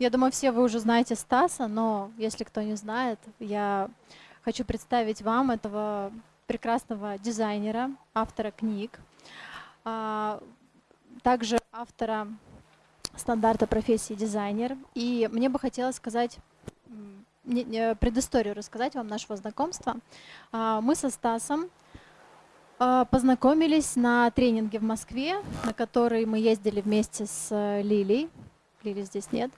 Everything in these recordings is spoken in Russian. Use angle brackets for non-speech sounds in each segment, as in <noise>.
Я думаю, все вы уже знаете Стаса, но если кто не знает, я хочу представить вам этого прекрасного дизайнера, автора книг, а, также автора стандарта профессии дизайнер. И мне бы хотелось сказать предысторию рассказать вам нашего знакомства. А, мы со Стасом а, познакомились на тренинге в Москве, на который мы ездили вместе с э, Лилей. Лили здесь нет.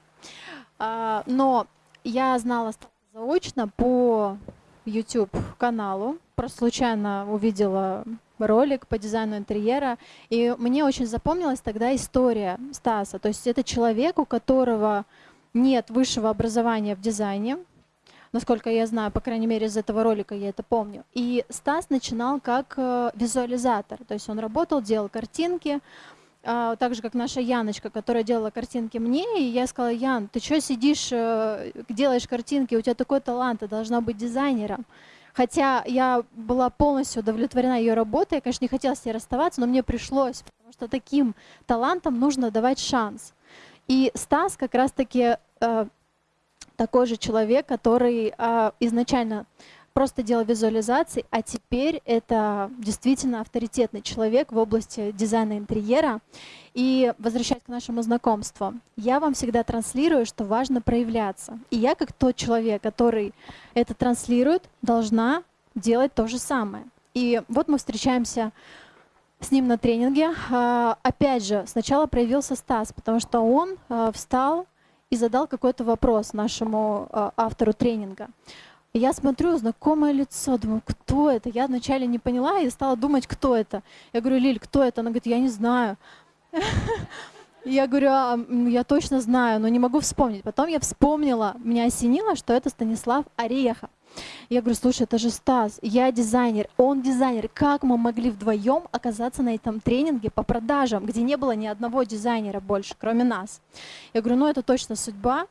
А, но я знала заочно по YouTube-каналу. Просто случайно увидела ролик по дизайну интерьера. И мне очень запомнилась тогда история Стаса. То есть это человек, у которого нет высшего образования в дизайне, насколько я знаю, по крайней мере из этого ролика я это помню. И Стас начинал как э, визуализатор, то есть он работал, делал картинки, так же, как наша Яночка, которая делала картинки мне, и я сказала, Ян, ты что сидишь, э, делаешь картинки, у тебя такой талант, ты должна быть дизайнером. Хотя я была полностью удовлетворена ее работой, я, конечно, не хотела с ней расставаться, но мне пришлось, потому что таким талантам нужно давать шанс. И Стас как раз-таки э, такой же человек, который э, изначально просто делал визуализации, а теперь это действительно авторитетный человек в области дизайна интерьера. И возвращаясь к нашему знакомству, я вам всегда транслирую, что важно проявляться. И я, как тот человек, который это транслирует, должна делать то же самое. И вот мы встречаемся с ним на тренинге. А, опять же, сначала проявился Стас, потому что он а, встал и задал какой-то вопрос нашему а, автору тренинга. Я смотрю, знакомое лицо, думаю, кто это? Я вначале не поняла и стала думать, кто это. Я говорю, Лиль, кто это? Она говорит, я не знаю. <laughs> Я говорю, а, я точно знаю, но не могу вспомнить. Потом я вспомнила, меня осенило, что это Станислав Орехов. Я говорю, слушай, это же Стас, я дизайнер, он дизайнер. Как мы могли вдвоем оказаться на этом тренинге по продажам, где не было ни одного дизайнера больше, кроме нас? Я говорю, ну это точно судьба.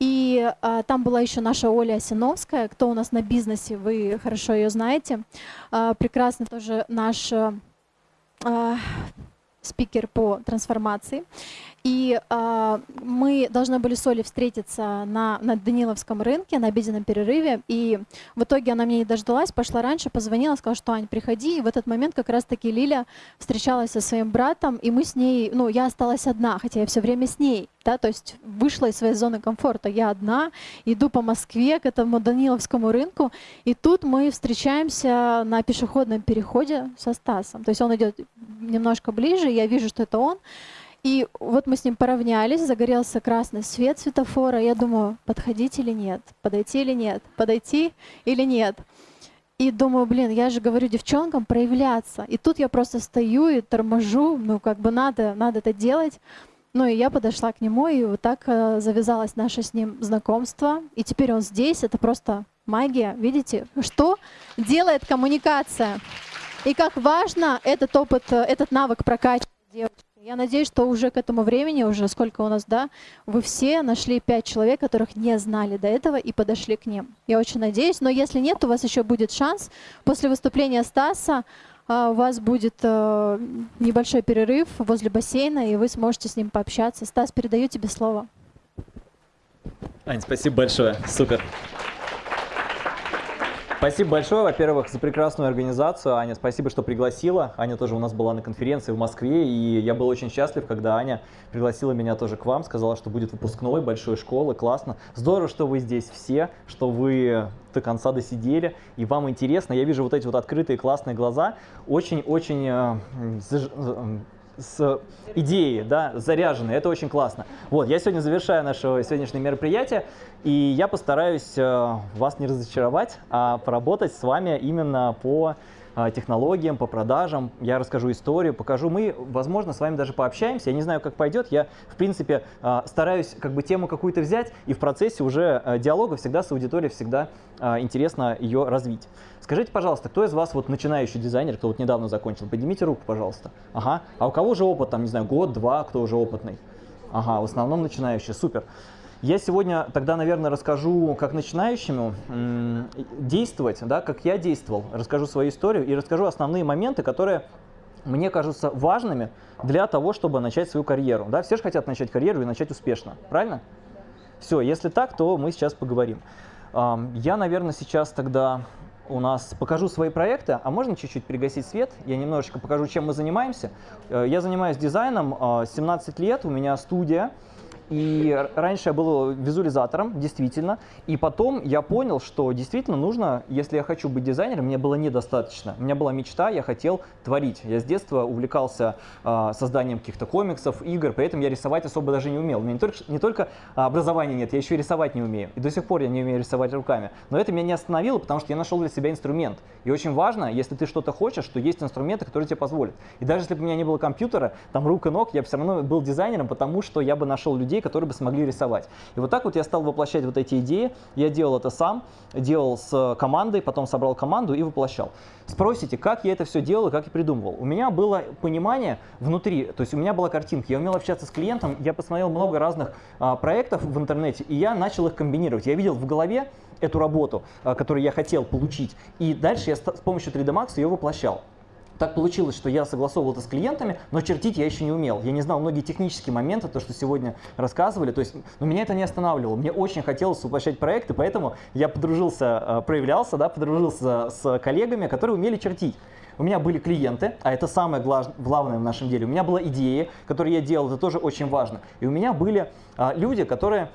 И а, там была еще наша Оля Осиновская, кто у нас на бизнесе, вы хорошо ее знаете. А, прекрасный тоже наш а, спикер по трансформации. И э, мы должны были с Олей встретиться на, на Даниловском рынке на обеденном перерыве. И в итоге она мне не дождалась, пошла раньше, позвонила, сказала, что Ань, приходи. И в этот момент как раз-таки Лиля встречалась со своим братом, и мы с ней, ну, я осталась одна, хотя я все время с ней. Да, то есть вышла из своей зоны комфорта. Я одна, иду по Москве к этому Даниловскому рынку, и тут мы встречаемся на пешеходном переходе со Стасом. То есть он идет немножко ближе, я вижу, что это он. И вот мы с ним поравнялись, загорелся красный свет светофора. Я думаю, подходить или нет, подойти или нет, подойти или нет. И думаю, блин, я же говорю девчонкам проявляться. И тут я просто стою и торможу, ну как бы надо, надо это делать. Ну и я подошла к нему, и вот так э, завязалось наше с ним знакомство. И теперь он здесь, это просто магия. Видите, что делает коммуникация? И как важно этот опыт, э, этот навык прокачивать девочек. Я надеюсь, что уже к этому времени, уже сколько у нас, да, вы все нашли пять человек, которых не знали до этого и подошли к ним. Я очень надеюсь, но если нет, у вас еще будет шанс. После выступления Стаса а, у вас будет э, небольшой перерыв возле бассейна, и вы сможете с ним пообщаться. Стас, передаю тебе слово. Ань, спасибо большое. Супер. Спасибо большое, во-первых, за прекрасную организацию. Аня, спасибо, что пригласила. Аня тоже у нас была на конференции в Москве, и я был очень счастлив, когда Аня пригласила меня тоже к вам, сказала, что будет выпускной большой школы, классно. Здорово, что вы здесь все, что вы до конца досидели, и вам интересно. Я вижу вот эти вот открытые классные глаза, очень-очень с идеей, да, заряженной. Это очень классно. Вот, я сегодня завершаю наше сегодняшнее мероприятие, и я постараюсь э, вас не разочаровать, а поработать с вами именно по технологиям, по продажам. Я расскажу историю, покажу. Мы, возможно, с вами даже пообщаемся. Я не знаю, как пойдет. Я, в принципе, э, стараюсь как бы тему какую-то взять, и в процессе уже диалога всегда с аудиторией всегда интересно ее развить. Скажите, пожалуйста, кто из вас вот начинающий дизайнер, кто вот недавно закончил? Поднимите руку, пожалуйста. Ага. А у кого же опыт, там, не знаю, год, два, кто уже опытный? Ага, в основном начинающий, супер. Я сегодня тогда, наверное, расскажу, как начинающему действовать, да, как я действовал, расскажу свою историю и расскажу основные моменты, которые мне кажутся важными для того, чтобы начать свою карьеру. Да? Все же хотят начать карьеру и начать успешно, правильно? Все, если так, то мы сейчас поговорим. Я, наверное, сейчас тогда у нас покажу свои проекты, а можно чуть-чуть пригасить свет? Я немножечко покажу, чем мы занимаемся. Э, я занимаюсь дизайном 17 лет, у меня студия. И раньше я был визуализатором, действительно. И потом я понял, что действительно нужно, если я хочу быть дизайнером, мне было недостаточно. У меня была мечта, я хотел творить. Я с детства увлекался э, созданием каких-то комиксов, игр, поэтому я рисовать особо даже не умел. У меня не только, не только образования нет, я еще и рисовать не умею. И до сих пор я не умею рисовать руками. Но это меня не остановило, потому что я нашел для себя инструмент. И очень важно, если ты что-то хочешь, что есть инструменты, которые тебе позволят. И даже если бы у меня не было компьютера, там рук и ног, я бы все равно был дизайнером, потому что я бы нашел людей, которые бы смогли рисовать. И вот так вот я стал воплощать вот эти идеи. Я делал это сам, делал с командой, потом собрал команду и воплощал. Спросите, как я это все делал и как я придумывал. У меня было понимание внутри, то есть у меня была картинка, я умел общаться с клиентом, я посмотрел много разных а, проектов в интернете, и я начал их комбинировать. Я видел в голове эту работу, а, которую я хотел получить, и дальше я с помощью 3D Max ее воплощал. Так получилось, что я согласовывал это с клиентами, но чертить я еще не умел. Я не знал многие технические моменты, то, что сегодня рассказывали. То есть, но меня это не останавливало. Мне очень хотелось воплощать проекты, поэтому я подружился, э, проявлялся, да, подружился с коллегами, которые умели чертить. У меня были клиенты, а это самое главное в нашем деле. У меня была идея, которую я делал, это тоже очень важно. И у меня были а, люди, которые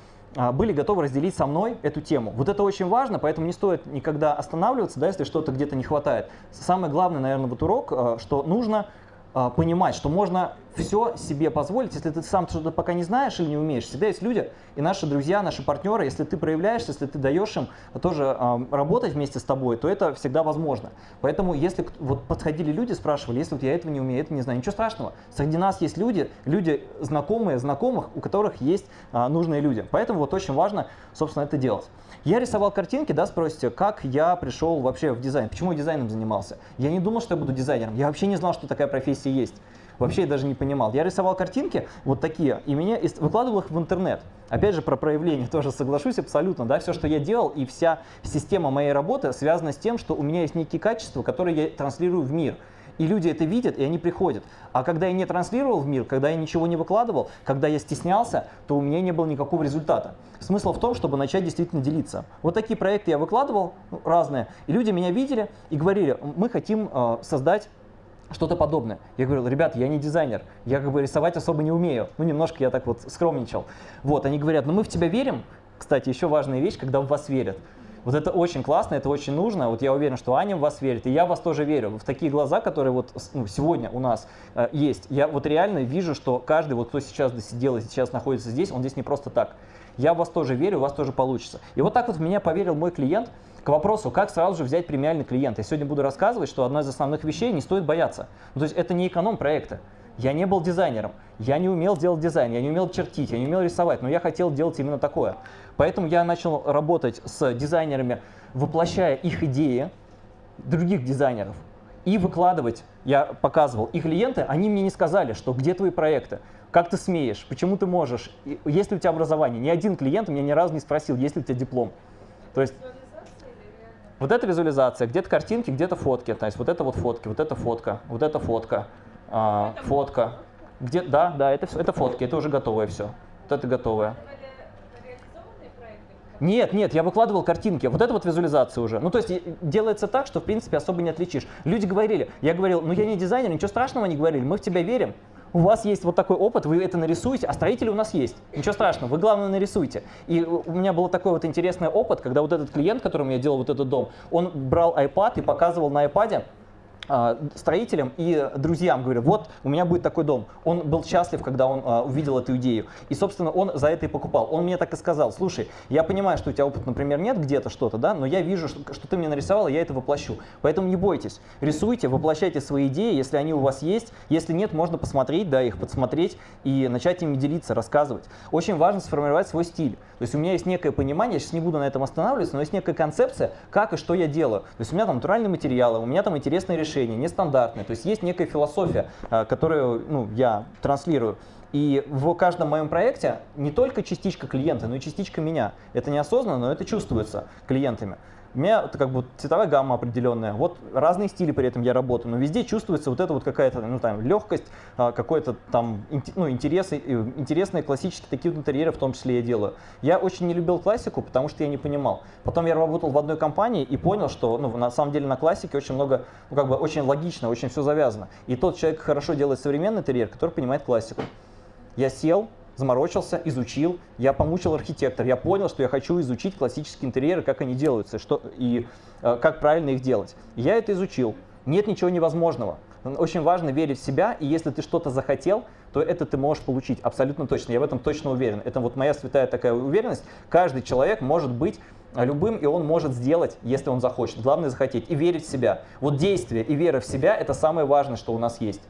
были готовы разделить со мной эту тему. Вот это очень важно, поэтому не стоит никогда останавливаться, да, если что-то где-то не хватает. Самое главное, наверное, вот урок, а, что нужно а, понимать, что можно все себе позволить, если ты сам что-то пока не знаешь или не умеешь. Всегда есть люди и наши друзья, наши партнеры, если ты проявляешься, если ты даешь им тоже э, работать вместе с тобой, то это всегда возможно. Поэтому если вот подходили люди, спрашивали, если вот я этого не умею, это не знаю, ничего страшного. Среди нас есть люди, люди знакомые, знакомых, у которых есть э, нужные люди. Поэтому вот очень важно, собственно, это делать. Я рисовал картинки, да, спросите, как я пришел вообще в дизайн, почему я дизайном занимался. Я не думал, что я буду дизайнером, я вообще не знал, что такая профессия есть. Вообще я даже не понимал. Я рисовал картинки вот такие, и меня выкладывал их в интернет. Опять же, про проявление <laughs> тоже соглашусь абсолютно. Да? Все, что я делал, и вся система моей работы связана с тем, что у меня есть некие качества, которые я транслирую в мир. И люди это видят, и они приходят. А когда я не транслировал в мир, когда я ничего не выкладывал, когда я стеснялся, то у меня не было никакого результата. Смысл в том, чтобы начать действительно делиться. Вот такие проекты я выкладывал, ну, разные, и люди меня видели и говорили, мы хотим э, создать что-то подобное. Я говорил, ребят, я не дизайнер, я как бы рисовать особо не умею. Ну, немножко я так вот скромничал. Вот, они говорят, ну мы в тебя верим. Кстати, еще важная вещь, когда в вас верят. Вот это очень классно, это очень нужно. Вот я уверен, что Аня в вас верит, и я в вас тоже верю. В такие глаза, которые вот ну, сегодня у нас э, есть. Я вот реально вижу, что каждый, вот кто сейчас досидел и сейчас находится здесь, он здесь не просто так. Я в вас тоже верю, у вас тоже получится. И вот так вот в меня поверил мой клиент к вопросу, как сразу же взять премиальный клиент. Я сегодня буду рассказывать, что одна из основных вещей не стоит бояться. Ну, то есть это не эконом проекта. Я не был дизайнером, я не умел делать дизайн, я не умел чертить, я не умел рисовать, но я хотел делать именно такое. Поэтому я начал работать с дизайнерами, воплощая их идеи других дизайнеров и выкладывать. Я показывал. И клиенты, они мне не сказали, что где твои проекты, как ты смеешь, почему ты можешь, есть ли у тебя образование. Ни один клиент меня ни разу не спросил, есть ли у тебя диплом. То есть вот это визуализация, где-то картинки, где-то фотки. То есть вот это вот фотки, вот это фотка, вот это фотка, а, фотка. Где, да, да, это, это фотки, это уже готовое все. Вот это готовое. Нет, нет, я выкладывал картинки. Вот это вот визуализация уже. Ну, то есть делается так, что в принципе особо не отличишь. Люди говорили, я говорил, ну я не дизайнер, ничего страшного не говорили, мы в тебя верим. У вас есть вот такой опыт, вы это нарисуете, а строители у нас есть. Ничего страшного, вы главное нарисуйте. И у меня был такой вот интересный опыт, когда вот этот клиент, которому я делал вот этот дом, он брал iPad и показывал на iPad строителям и друзьям, говорю, вот у меня будет такой дом. Он был счастлив, когда он а, увидел эту идею. И, собственно, он за это и покупал. Он мне так и сказал, слушай, я понимаю, что у тебя опыт, например, нет где-то что-то, да, но я вижу, что ты мне нарисовал, и я это воплощу. Поэтому не бойтесь, рисуйте, воплощайте свои идеи, если они у вас есть. Если нет, можно посмотреть, да, их подсмотреть и начать ими делиться, рассказывать. Очень важно сформировать свой стиль. То есть у меня есть некое понимание, я сейчас не буду на этом останавливаться, но есть некая концепция, как и что я делаю. То есть у меня там натуральные материалы, у меня там интересные решения, нестандартные. То есть есть некая философия, э, которую ну, я транслирую. И в каждом моем проекте не только частичка клиента, но и частичка меня. Это неосознанно, но это чувствуется клиентами. У меня это как бы цветовая гамма определенная. Вот разные стили при этом я работаю, но везде чувствуется вот эта вот какая-то ну, там, легкость, а, какой-то там ну, интерес, интересные классические такие вот интерьеры в том числе я делаю. Я очень не любил классику, потому что я не понимал. Потом я работал в одной компании и понял, что ну, на самом деле на классике очень много, ну, как бы очень логично, очень все завязано. И тот человек хорошо делает современный интерьер, который понимает классику. Я сел, заморочился, изучил, я помучил архитектор, я понял, что я хочу изучить классические интерьеры, как они делаются что, и э, как правильно их делать. я это изучил. Нет ничего невозможного. Очень важно верить в себя, и если ты что-то захотел, то это ты можешь получить абсолютно точно. Я в этом точно уверен. Это вот моя святая такая уверенность. Каждый человек может быть любым, и он может сделать, если он захочет. Главное захотеть и верить в себя. Вот действие и вера в себя – это самое важное, что у нас есть.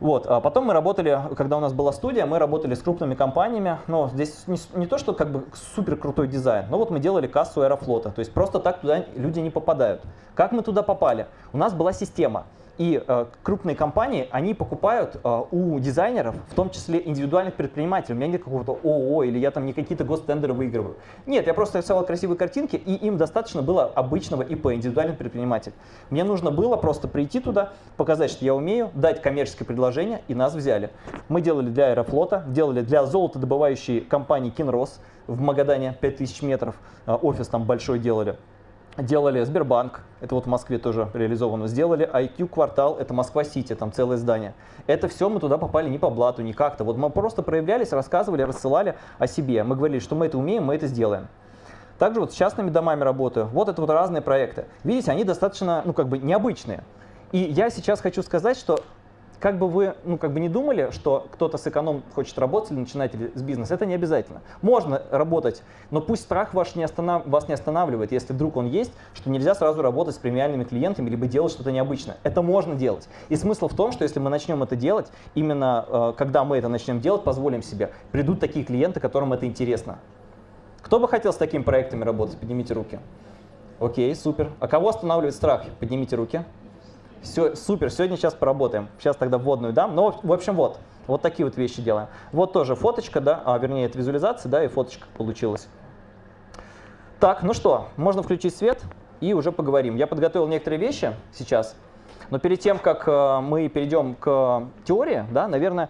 Вот. А потом мы работали, когда у нас была студия, мы работали с крупными компаниями. Но здесь не, не то, что как бы супер крутой дизайн, но вот мы делали кассу Аэрофлота. То есть просто так туда люди не попадают. Как мы туда попали? У нас была система. И э, крупные компании, они покупают э, у дизайнеров, в том числе индивидуальных предпринимателей. У меня нет какого-то ООО или я там не какие-то гостендеры выигрываю. Нет, я просто рисовал красивые картинки, и им достаточно было обычного ИП, индивидуальный предприниматель. Мне нужно было просто прийти туда, показать, что я умею, дать коммерческое предложение, и нас взяли. Мы делали для Аэрофлота, делали для золотодобывающей компании Кинрос в Магадане 5000 метров, э, офис там большой делали. Делали Сбербанк, это вот в Москве тоже реализовано. Сделали IQ квартал, это Москва-Сити, там целое здание. Это все мы туда попали не по блату, не как-то. Вот мы просто проявлялись, рассказывали, рассылали о себе. Мы говорили, что мы это умеем, мы это сделаем. Также вот с частными домами работаю. Вот это вот разные проекты. Видите, они достаточно, ну как бы необычные. И я сейчас хочу сказать, что как бы вы ну, как бы не думали, что кто-то с эконом хочет работать или начинать с бизнеса, это не обязательно. Можно работать, но пусть страх ваш не останов... вас не останавливает, если вдруг он есть, что нельзя сразу работать с премиальными клиентами, либо делать что-то необычное. Это можно делать. И смысл в том, что если мы начнем это делать, именно э, когда мы это начнем делать, позволим себе, придут такие клиенты, которым это интересно. Кто бы хотел с такими проектами работать? Поднимите руки. Окей, супер. А кого останавливает страх? Поднимите руки. Все, супер, сегодня сейчас поработаем. Сейчас тогда вводную дам. Ну, в общем, вот. Вот такие вот вещи делаем. Вот тоже фоточка, да, а, вернее, это визуализация, да, и фоточка получилась. Так, ну что, можно включить свет и уже поговорим. Я подготовил некоторые вещи сейчас, но перед тем, как э, мы перейдем к теории, да, наверное,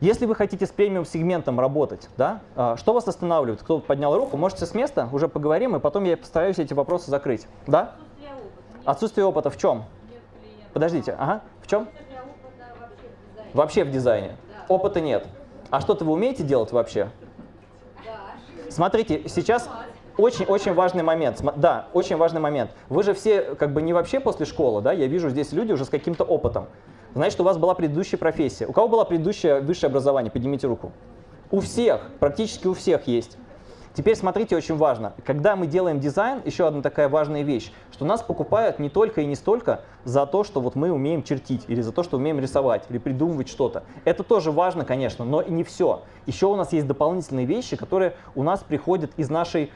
если вы хотите с премиум-сегментом работать, да, э, что вас останавливает? Кто поднял руку, можете с места, уже поговорим, и потом я постараюсь эти вопросы закрыть. Да? Отсутствие опыта. Отсутствие опыта в чем? Подождите, ага, в чем? Вообще в дизайне. Опыта нет. А что-то вы умеете делать вообще? Смотрите, сейчас очень-очень важный момент. Да, очень важный момент. Вы же все как бы не вообще после школы, да? Я вижу здесь люди уже с каким-то опытом. Значит, у вас была предыдущая профессия. У кого было предыдущее высшее образование? Поднимите руку. У всех, практически у всех есть. Теперь смотрите, очень важно. Когда мы делаем дизайн, еще одна такая важная вещь, что нас покупают не только и не столько за то, что вот мы умеем чертить, или за то, что умеем рисовать, или придумывать что-то. Это тоже важно, конечно, но и не все. Еще у нас есть дополнительные вещи, которые у нас приходят из нашей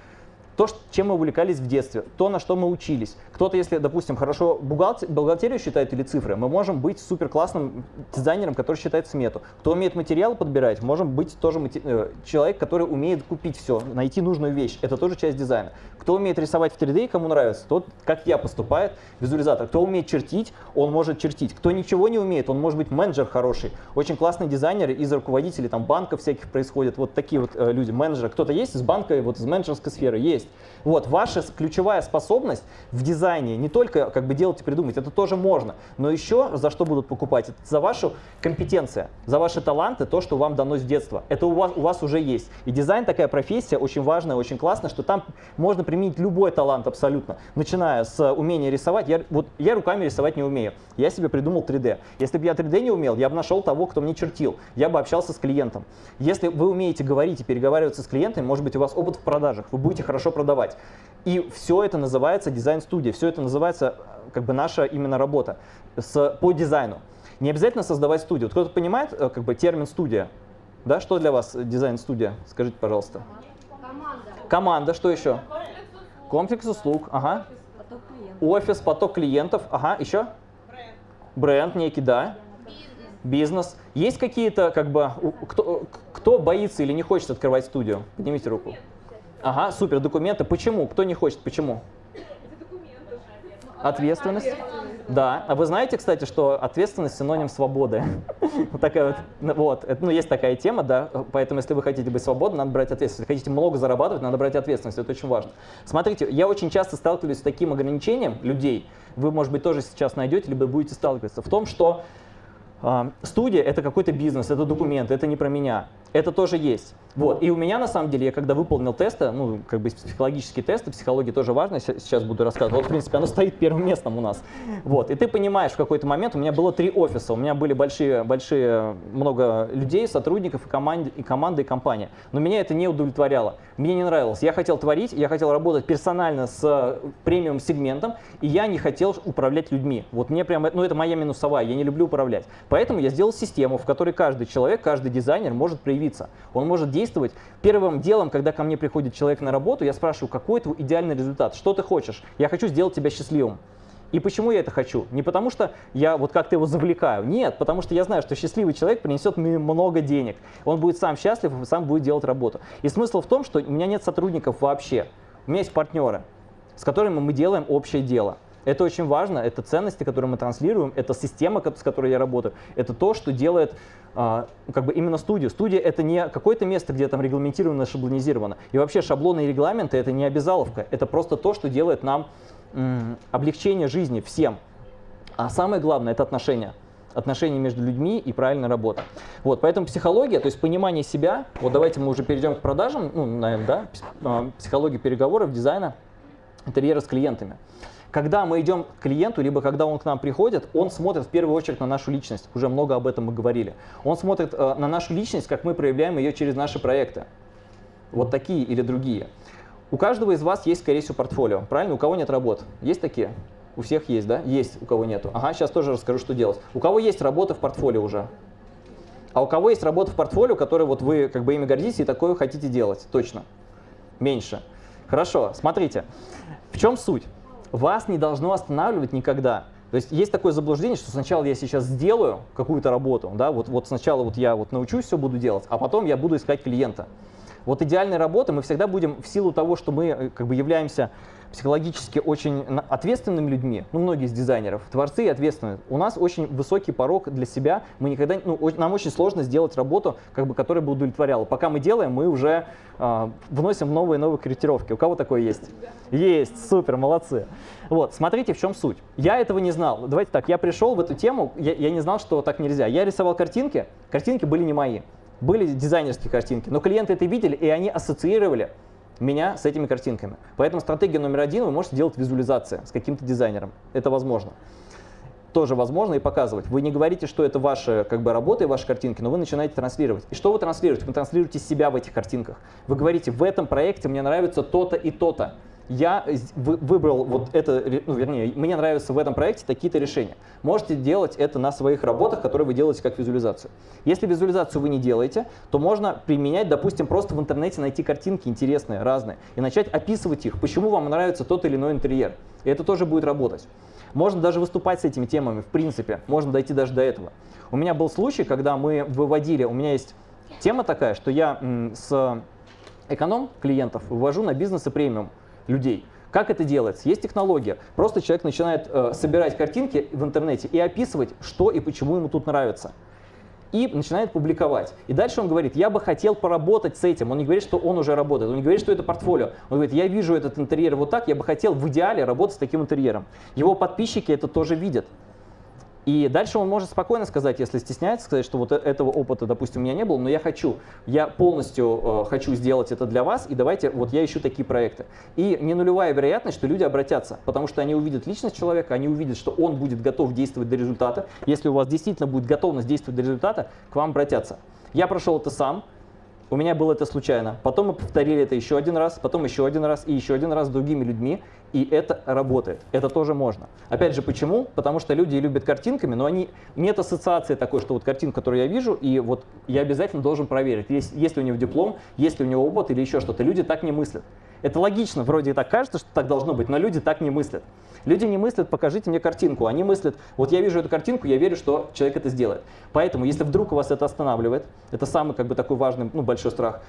то, чем мы увлекались в детстве, то, на что мы учились. Кто-то, если, допустим, хорошо бухгалтер, бухгалтерию считает или цифры, мы можем быть супер классным дизайнером, который считает смету. Кто умеет материалы подбирать, можем быть тоже э, человек, который умеет купить все, найти нужную вещь. Это тоже часть дизайна. Кто умеет рисовать в 3D, кому нравится, тот, как я, поступает визуализатор. Кто умеет чертить, он может чертить. Кто ничего не умеет, он может быть менеджер хороший. Очень классные дизайнеры из руководителей там, банков всяких происходят. Вот такие вот э, люди, менеджеры. Кто-то есть из банка, вот из менеджерской сферы? Есть. Вот, ваша ключевая способность в дизайне не только как бы делать и придумать, это тоже можно, но еще за что будут покупать? Это за вашу компетенцию, за ваши таланты, то, что вам дано с детства. Это у вас, у вас уже есть. И дизайн такая профессия очень важная, очень классная, что там можно применить любой талант абсолютно, начиная с умения рисовать. Я, вот, я руками рисовать не умею, я себе придумал 3D. Если бы я 3D не умел, я бы нашел того, кто мне чертил, я бы общался с клиентом. Если вы умеете говорить и переговариваться с клиентами, может быть у вас опыт в продажах, вы будете хорошо продавать. И все это называется дизайн-студия, все это называется как бы наша именно работа с, по дизайну. Не обязательно создавать студию. Кто-то понимает э, как бы термин студия? Да, что для вас дизайн-студия? Скажите, пожалуйста. Команда. Команда, что еще? Комплекс услуг, ага. Офис, поток клиентов, ага, еще? Бренд. Бренд некий, да. Бизнес. Есть какие-то, как бы, кто, кто боится или не хочет открывать студию? Поднимите руку. Ага, супер, документы. Почему? Кто не хочет? Почему? Ответственность. Да. А вы знаете, кстати, что ответственность синоним свободы? <laughs> Вот такая вот, вот, это, ну, есть такая тема, да, поэтому если вы хотите быть свободным, надо брать ответственность. Если хотите много зарабатывать, надо брать ответственность, это очень важно. Смотрите, я очень часто сталкиваюсь с таким ограничением людей, вы, может быть, тоже сейчас найдете, либо будете сталкиваться, в том, что э, студия – это какой-то бизнес, это документ, это не про меня. Это тоже есть. Вот. И у меня, на самом деле, я когда выполнил тесты, ну, как бы психологические тесты, психология тоже важно, сейчас буду рассказывать. Вот, в принципе, оно стоит первым местом у нас. Вот. И ты понимаешь, в какой-то момент у меня было три офиса, у меня были большие, большие много людей, сотрудников и, команд, и команды, и компания. Но меня это не удовлетворяло. Мне не нравилось. Я хотел творить, я хотел работать персонально с премиум-сегментом, и я не хотел управлять людьми. Вот мне прямо, ну, это моя минусовая, я не люблю управлять. Поэтому я сделал систему, в которой каждый человек, каждый дизайнер может проявиться. Он может действовать. Первым делом, когда ко мне приходит человек на работу, я спрашиваю, какой твой идеальный результат, что ты хочешь? Я хочу сделать тебя счастливым. И почему я это хочу? Не потому что я вот как-то его завлекаю, нет, потому что я знаю, что счастливый человек принесет мне много денег. Он будет сам счастлив и сам будет делать работу. И смысл в том, что у меня нет сотрудников вообще. У меня есть партнеры, с которыми мы делаем общее дело. Это очень важно, это ценности, которые мы транслируем, это система, с которой я работаю, это то, что делает а, как бы именно студию. Студия это не какое-то место, где там регламентировано, шаблонизировано. И вообще шаблоны и регламенты это не обязаловка, это просто то, что делает нам облегчение жизни всем. А самое главное это отношения отношения между людьми и правильная работа. Вот, поэтому психология, то есть понимание себя, вот давайте мы уже перейдем к продажам, ну, наверное, да, а, психология переговоров, дизайна, интерьера с клиентами. Когда мы идем к клиенту, либо когда он к нам приходит, он смотрит в первую очередь на нашу личность. Уже много об этом мы говорили. Он смотрит э, на нашу личность, как мы проявляем ее через наши проекты. Вот такие или другие. У каждого из вас есть, скорее всего, портфолио. Правильно? У кого нет работ? Есть такие? У всех есть, да? Есть, у кого нету. Ага, сейчас тоже расскажу, что делать. У кого есть работа в портфолио уже? А у кого есть работа в портфолио, которые вот вы как бы ими гордитесь и такое хотите делать? Точно. Меньше. Хорошо, смотрите. В чем суть? Вас не должно останавливать никогда. То есть есть такое заблуждение, что сначала я сейчас сделаю какую-то работу, да, вот, вот сначала вот я вот научусь, все буду делать, а потом я буду искать клиента. Вот идеальной работы мы всегда будем в силу того, что мы э, как бы являемся психологически очень ответственными людьми, ну, многие из дизайнеров, творцы и ответственные. У нас очень высокий порог для себя, мы никогда, ну, нам очень сложно сделать работу, как бы, которая бы удовлетворяла. Пока мы делаем, мы уже э, вносим новые новые корректировки. У кого такое есть? Есть, супер, молодцы. Вот, смотрите, в чем суть. Я этого не знал. Давайте так, я пришел в эту тему, я, я не знал, что так нельзя. Я рисовал картинки, картинки были не мои. Были дизайнерские картинки, но клиенты это видели, и они ассоциировали меня с этими картинками. Поэтому стратегия номер один, вы можете делать визуализация с каким-то дизайнером. Это возможно. Тоже возможно и показывать. Вы не говорите, что это ваша как бы, работа и ваши картинки, но вы начинаете транслировать. И что вы транслируете? Вы транслируете себя в этих картинках. Вы говорите, в этом проекте мне нравится то-то и то-то я выбрал вот это, ну, вернее, мне нравятся в этом проекте такие-то решения. Можете делать это на своих работах, которые вы делаете как визуализацию. Если визуализацию вы не делаете, то можно применять, допустим, просто в интернете найти картинки интересные, разные, и начать описывать их, почему вам нравится тот или иной интерьер. И это тоже будет работать. Можно даже выступать с этими темами, в принципе, можно дойти даже до этого. У меня был случай, когда мы выводили, у меня есть тема такая, что я с эконом клиентов вывожу на бизнес и премиум людей. Как это делается? Есть технология. Просто человек начинает э, собирать картинки в интернете и описывать, что и почему ему тут нравится. И начинает публиковать. И дальше он говорит, я бы хотел поработать с этим. Он не говорит, что он уже работает. Он не говорит, что это портфолио. Он говорит, я вижу этот интерьер вот так, я бы хотел в идеале работать с таким интерьером. Его подписчики это тоже видят. И дальше он может спокойно сказать, если стесняется, сказать, что вот э, этого опыта, допустим, у меня не было, но я хочу, я полностью э, хочу сделать это для вас, и давайте, вот я ищу такие проекты. И не нулевая вероятность, что люди обратятся, потому что они увидят личность человека, они увидят, что он будет готов действовать до результата. Если у вас действительно будет готовность действовать до результата, к вам обратятся. Я прошел это сам, у меня было это случайно. Потом мы повторили это еще один раз, потом еще один раз и еще один раз с другими людьми. И это работает. Это тоже можно. Опять же, почему? Потому что люди любят картинками, но они нет ассоциации такой, что вот картинка, которую я вижу, и вот я обязательно должен проверить, есть, есть ли у него диплом, есть ли у него опыт или еще что-то. Люди так не мыслят. Это логично, вроде так кажется, что так должно быть, но люди так не мыслят. Люди не мыслят, покажите мне картинку. Они мыслят, вот я вижу эту картинку, я верю, что человек это сделает. Поэтому, если вдруг вас это останавливает, это самый как бы такой важный, ну, большой страх,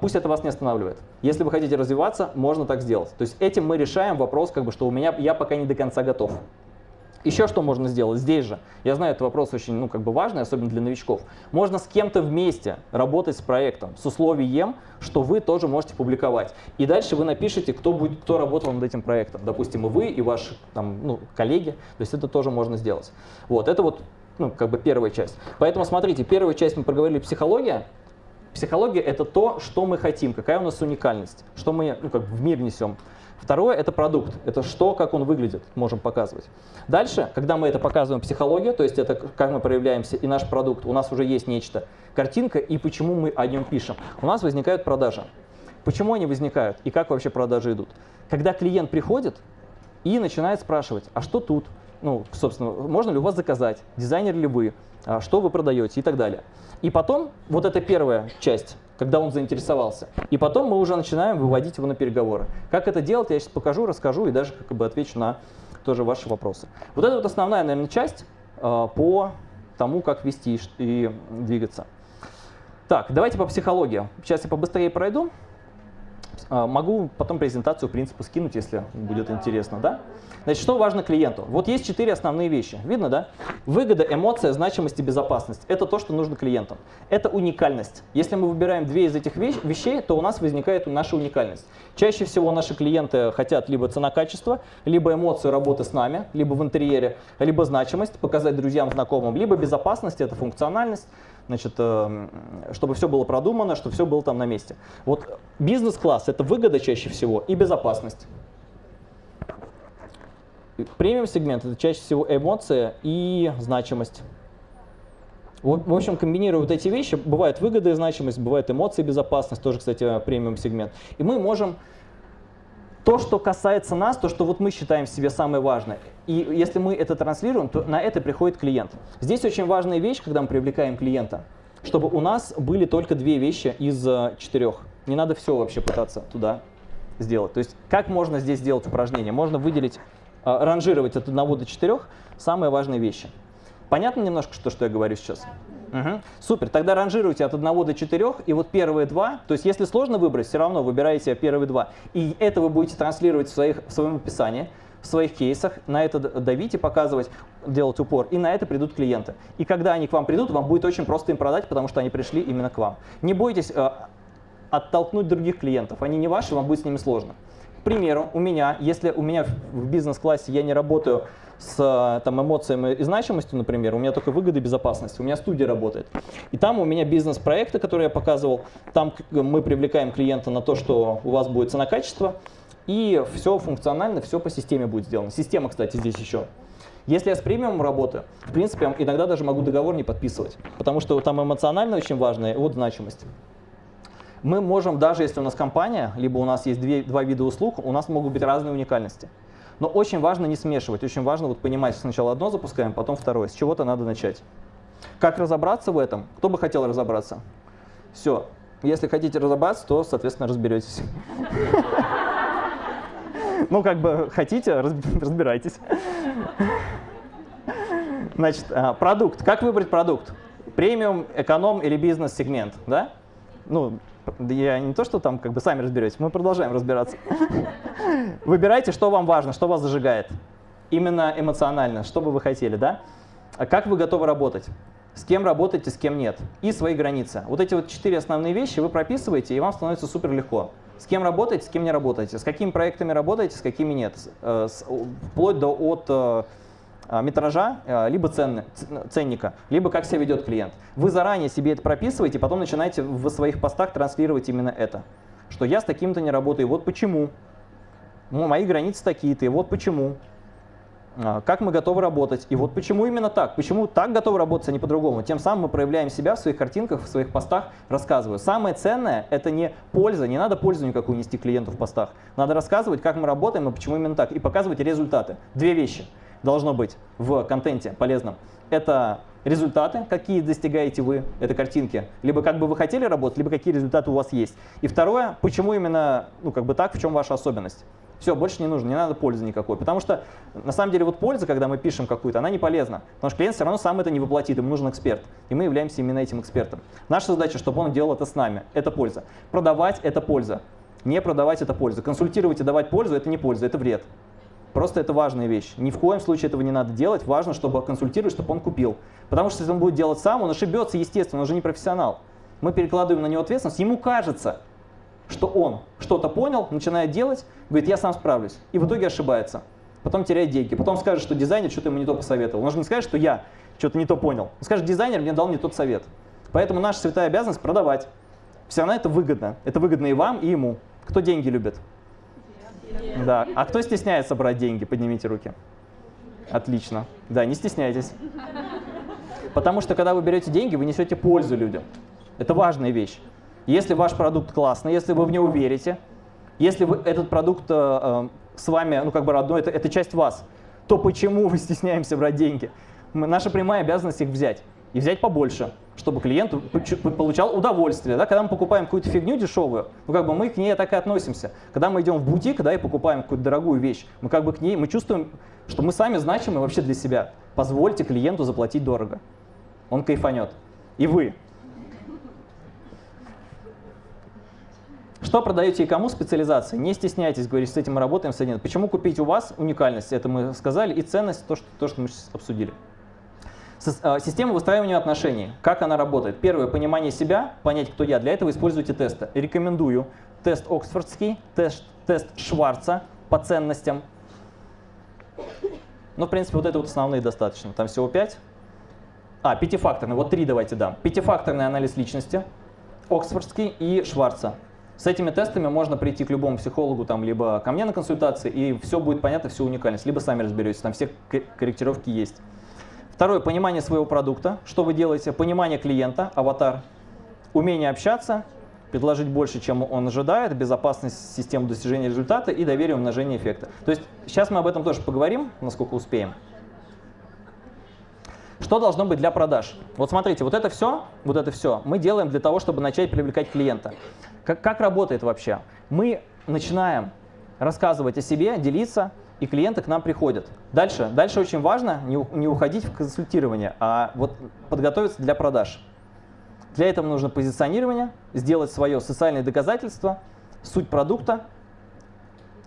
пусть это вас не останавливает. Если вы хотите развиваться, можно так сделать. То есть этим мы решаем вопрос, как бы, что у меня я пока не до конца готов. Еще что можно сделать здесь же? Я знаю, это вопрос очень ну, как бы важный, особенно для новичков. Можно с кем-то вместе работать с проектом с условием, что вы тоже можете публиковать. И дальше вы напишите, кто, будет, кто работал над этим проектом. Допустим, и вы, и ваши там, ну, коллеги. То есть это тоже можно сделать. Вот, это вот ну, как бы первая часть. Поэтому смотрите, первую часть мы проговорили психология. Психология — это то, что мы хотим, какая у нас уникальность, что мы ну, как в мир несем. Второе – это продукт. Это что, как он выглядит, можем показывать. Дальше, когда мы это показываем психологию, то есть это как мы проявляемся и наш продукт, у нас уже есть нечто, картинка и почему мы о нем пишем. У нас возникают продажи. Почему они возникают и как вообще продажи идут? Когда клиент приходит и начинает спрашивать, а что тут? Ну, собственно, можно ли у вас заказать? Дизайнер ли вы? А что вы продаете и так далее. И потом, вот эта первая часть, когда он заинтересовался. И потом мы уже начинаем выводить его на переговоры. Как это делать, я сейчас покажу, расскажу и даже как бы отвечу на тоже ваши вопросы. Вот это вот основная, наверное, часть э, по тому, как вести и двигаться. Так, давайте по психологии. Сейчас я побыстрее пройду. А, могу потом презентацию, в принципе, скинуть, если будет интересно. Да? Значит, что важно клиенту? Вот есть четыре основные вещи. Видно, да? Выгода, эмоция, значимость и безопасность. Это то, что нужно клиентам. Это уникальность. Если мы выбираем две из этих вещей, то у нас возникает наша уникальность. Чаще всего наши клиенты хотят либо цена-качество, либо эмоцию работы с нами, либо в интерьере, либо значимость, показать друзьям, знакомым, либо безопасность, это функциональность, значит, э, чтобы все было продумано, чтобы все было там на месте. Вот бизнес-класс – это выгода чаще всего и безопасность. Премиум-сегмент – это чаще всего эмоция и значимость. В общем, комбинируя вот эти вещи, бывает выгода и значимость, бывает эмоции и безопасность, тоже, кстати, премиум-сегмент. И мы можем то, что касается нас, то, что вот мы считаем в себе самое важное, и если мы это транслируем, то на это приходит клиент. Здесь очень важная вещь, когда мы привлекаем клиента, чтобы у нас были только две вещи из э, четырех. Не надо все вообще пытаться туда сделать. То есть как можно здесь сделать упражнение? Можно выделить, э, ранжировать от 1 до 4 самые важные вещи. Понятно немножко, что, что я говорю сейчас? Угу. Супер, тогда ранжируйте от 1 до 4, и вот первые два, то есть если сложно выбрать, все равно выбираете первые два. И это вы будете транслировать в, своих, в своем описании, в своих кейсах, на это давить и показывать, делать упор, и на это придут клиенты. И когда они к вам придут, вам будет очень просто им продать, потому что они пришли именно к вам. Не бойтесь э, оттолкнуть других клиентов, они не ваши, вам будет с ними сложно. Примеру, у меня, если у меня в бизнес-классе я не работаю с там, эмоциями и значимостью, например, у меня только выгода и безопасность, у меня студия работает. И там у меня бизнес-проекты, которые я показывал, там мы привлекаем клиента на то, что у вас будет цена-качество, и все функционально, все по системе будет сделано. Система, кстати, здесь еще. Если я с премиумом работаю, в принципе, я иногда даже могу договор не подписывать, потому что там эмоционально очень важная вот значимость. Мы можем, даже если у нас компания, либо у нас есть две, два вида услуг, у нас могут быть разные уникальности. Но очень важно не смешивать, очень важно вот понимать, сначала одно запускаем, потом второе. С чего-то надо начать. Как разобраться в этом? Кто бы хотел разобраться? Все. Если хотите разобраться, то, соответственно, разберетесь. <laughs> Ну, как бы хотите, <laughs> разбирайтесь. Значит, а, продукт. Как выбрать продукт? Премиум, эконом или бизнес-сегмент, да? Ну, я не то, что там как бы сами разберетесь, мы продолжаем разбираться. Выбирайте, что вам важно, что вас зажигает. Именно эмоционально, что бы вы хотели, да? А как вы готовы работать? С кем работаете, с кем нет. И свои границы. Вот эти вот четыре основные вещи вы прописываете, и вам становится супер легко. С кем работаете, с кем не работаете, с какими проектами работаете, с какими нет. Э, вплоть до от э, метража, э, либо ценны, ценника, либо как себя ведет клиент. Вы заранее себе это прописываете, потом начинаете в своих постах транслировать именно это. Что я с таким-то не работаю, вот почему. Ну, мои границы такие-то, и вот почему. А, как мы готовы работать, и вот почему именно так. Почему так готовы работать, а не по-другому. Тем самым мы проявляем себя в своих картинках, в своих постах, рассказываю. Самое ценное – это не польза, не надо пользу никакую нести клиенту в постах. Надо рассказывать, как мы работаем и почему именно так, и показывать результаты. Две вещи – должно быть в контенте полезном. Это результаты, какие достигаете вы, это картинки, либо как бы вы хотели работать, либо какие результаты у вас есть. И второе, почему именно, ну как бы так, в чем ваша особенность. Все, больше не нужно, не надо пользы никакой. Потому что, на самом деле, вот польза, когда мы пишем какую-то, она не полезна. Потому что клиент все равно сам это не воплотит, ему нужен эксперт. И мы являемся именно этим экспертом. Наша задача, чтобы он делал это с нами. Это польза. Продавать – это польза. Не продавать – это польза. Консультировать и давать пользу – это не польза, это вред. Просто это важная вещь. Ни в коем случае этого не надо делать. Важно, чтобы консультировать, чтобы он купил. Потому что если он будет делать сам, он ошибется, естественно, он уже не профессионал. Мы перекладываем на него ответственность. Ему кажется, что он что-то понял, начинает делать, говорит, я сам справлюсь. И в итоге ошибается. Потом теряет деньги. Потом скажет, что дизайнер что-то ему не то посоветовал. Он же не скажет, что я что-то не то понял. Он скажет, дизайнер мне дал не тот совет. Поэтому наша святая обязанность продавать. Все равно это выгодно. Это выгодно и вам, и ему. Кто деньги любит? Да. А кто стесняется брать деньги? Поднимите руки. Отлично. Да, не стесняйтесь. Потому что когда вы берете деньги, вы несете пользу людям. Это важная вещь. Если ваш продукт классный, если вы в него верите, если вы, этот продукт э, э, с вами, ну как бы родной, это, это часть вас, то почему мы стесняемся брать деньги? Мы, наша прямая обязанность их взять. И взять побольше, чтобы клиент получал удовольствие. Да? Когда мы покупаем какую-то фигню дешевую, ну как бы мы к ней так и относимся. Когда мы идем в бутик да, и покупаем какую-то дорогую вещь, мы как бы к ней, мы чувствуем, что мы сами значимы вообще для себя. Позвольте клиенту заплатить дорого. Он кайфанет. И вы. Что продаете и кому специализации? Не стесняйтесь говорить, с этим мы работаем, с этим. Почему купить у вас уникальность, это мы сказали, и ценность, то, что, то, что мы сейчас обсудили. А, система выстраивания отношений. Как она работает? Первое, понимание себя, понять, кто я. Для этого используйте тесты. Рекомендую тест Оксфордский, тест, тест Шварца по ценностям. Ну, в принципе, вот это вот основные достаточно. Там всего 5. А, пятифакторный. Вот три давайте дам. Пятифакторный анализ личности, Оксфордский и Шварца. С этими тестами можно прийти к любому психологу, там, либо ко мне на консультации, и все будет понятно, все уникальность. Либо сами разберетесь, там все корректировки есть. Второе, понимание своего продукта, что вы делаете, понимание клиента, аватар, умение общаться, предложить больше, чем он ожидает, безопасность системы достижения результата и доверие умножения эффекта. То есть сейчас мы об этом тоже поговорим, насколько успеем. Что должно быть для продаж? Вот смотрите, вот это все, вот это все мы делаем для того, чтобы начать привлекать клиента. Как, как работает вообще? Мы начинаем рассказывать о себе, делиться, и клиенты к нам приходят. Дальше, дальше очень важно не, не уходить в консультирование, а вот подготовиться для продаж. Для этого нужно позиционирование, сделать свое социальное доказательство, суть продукта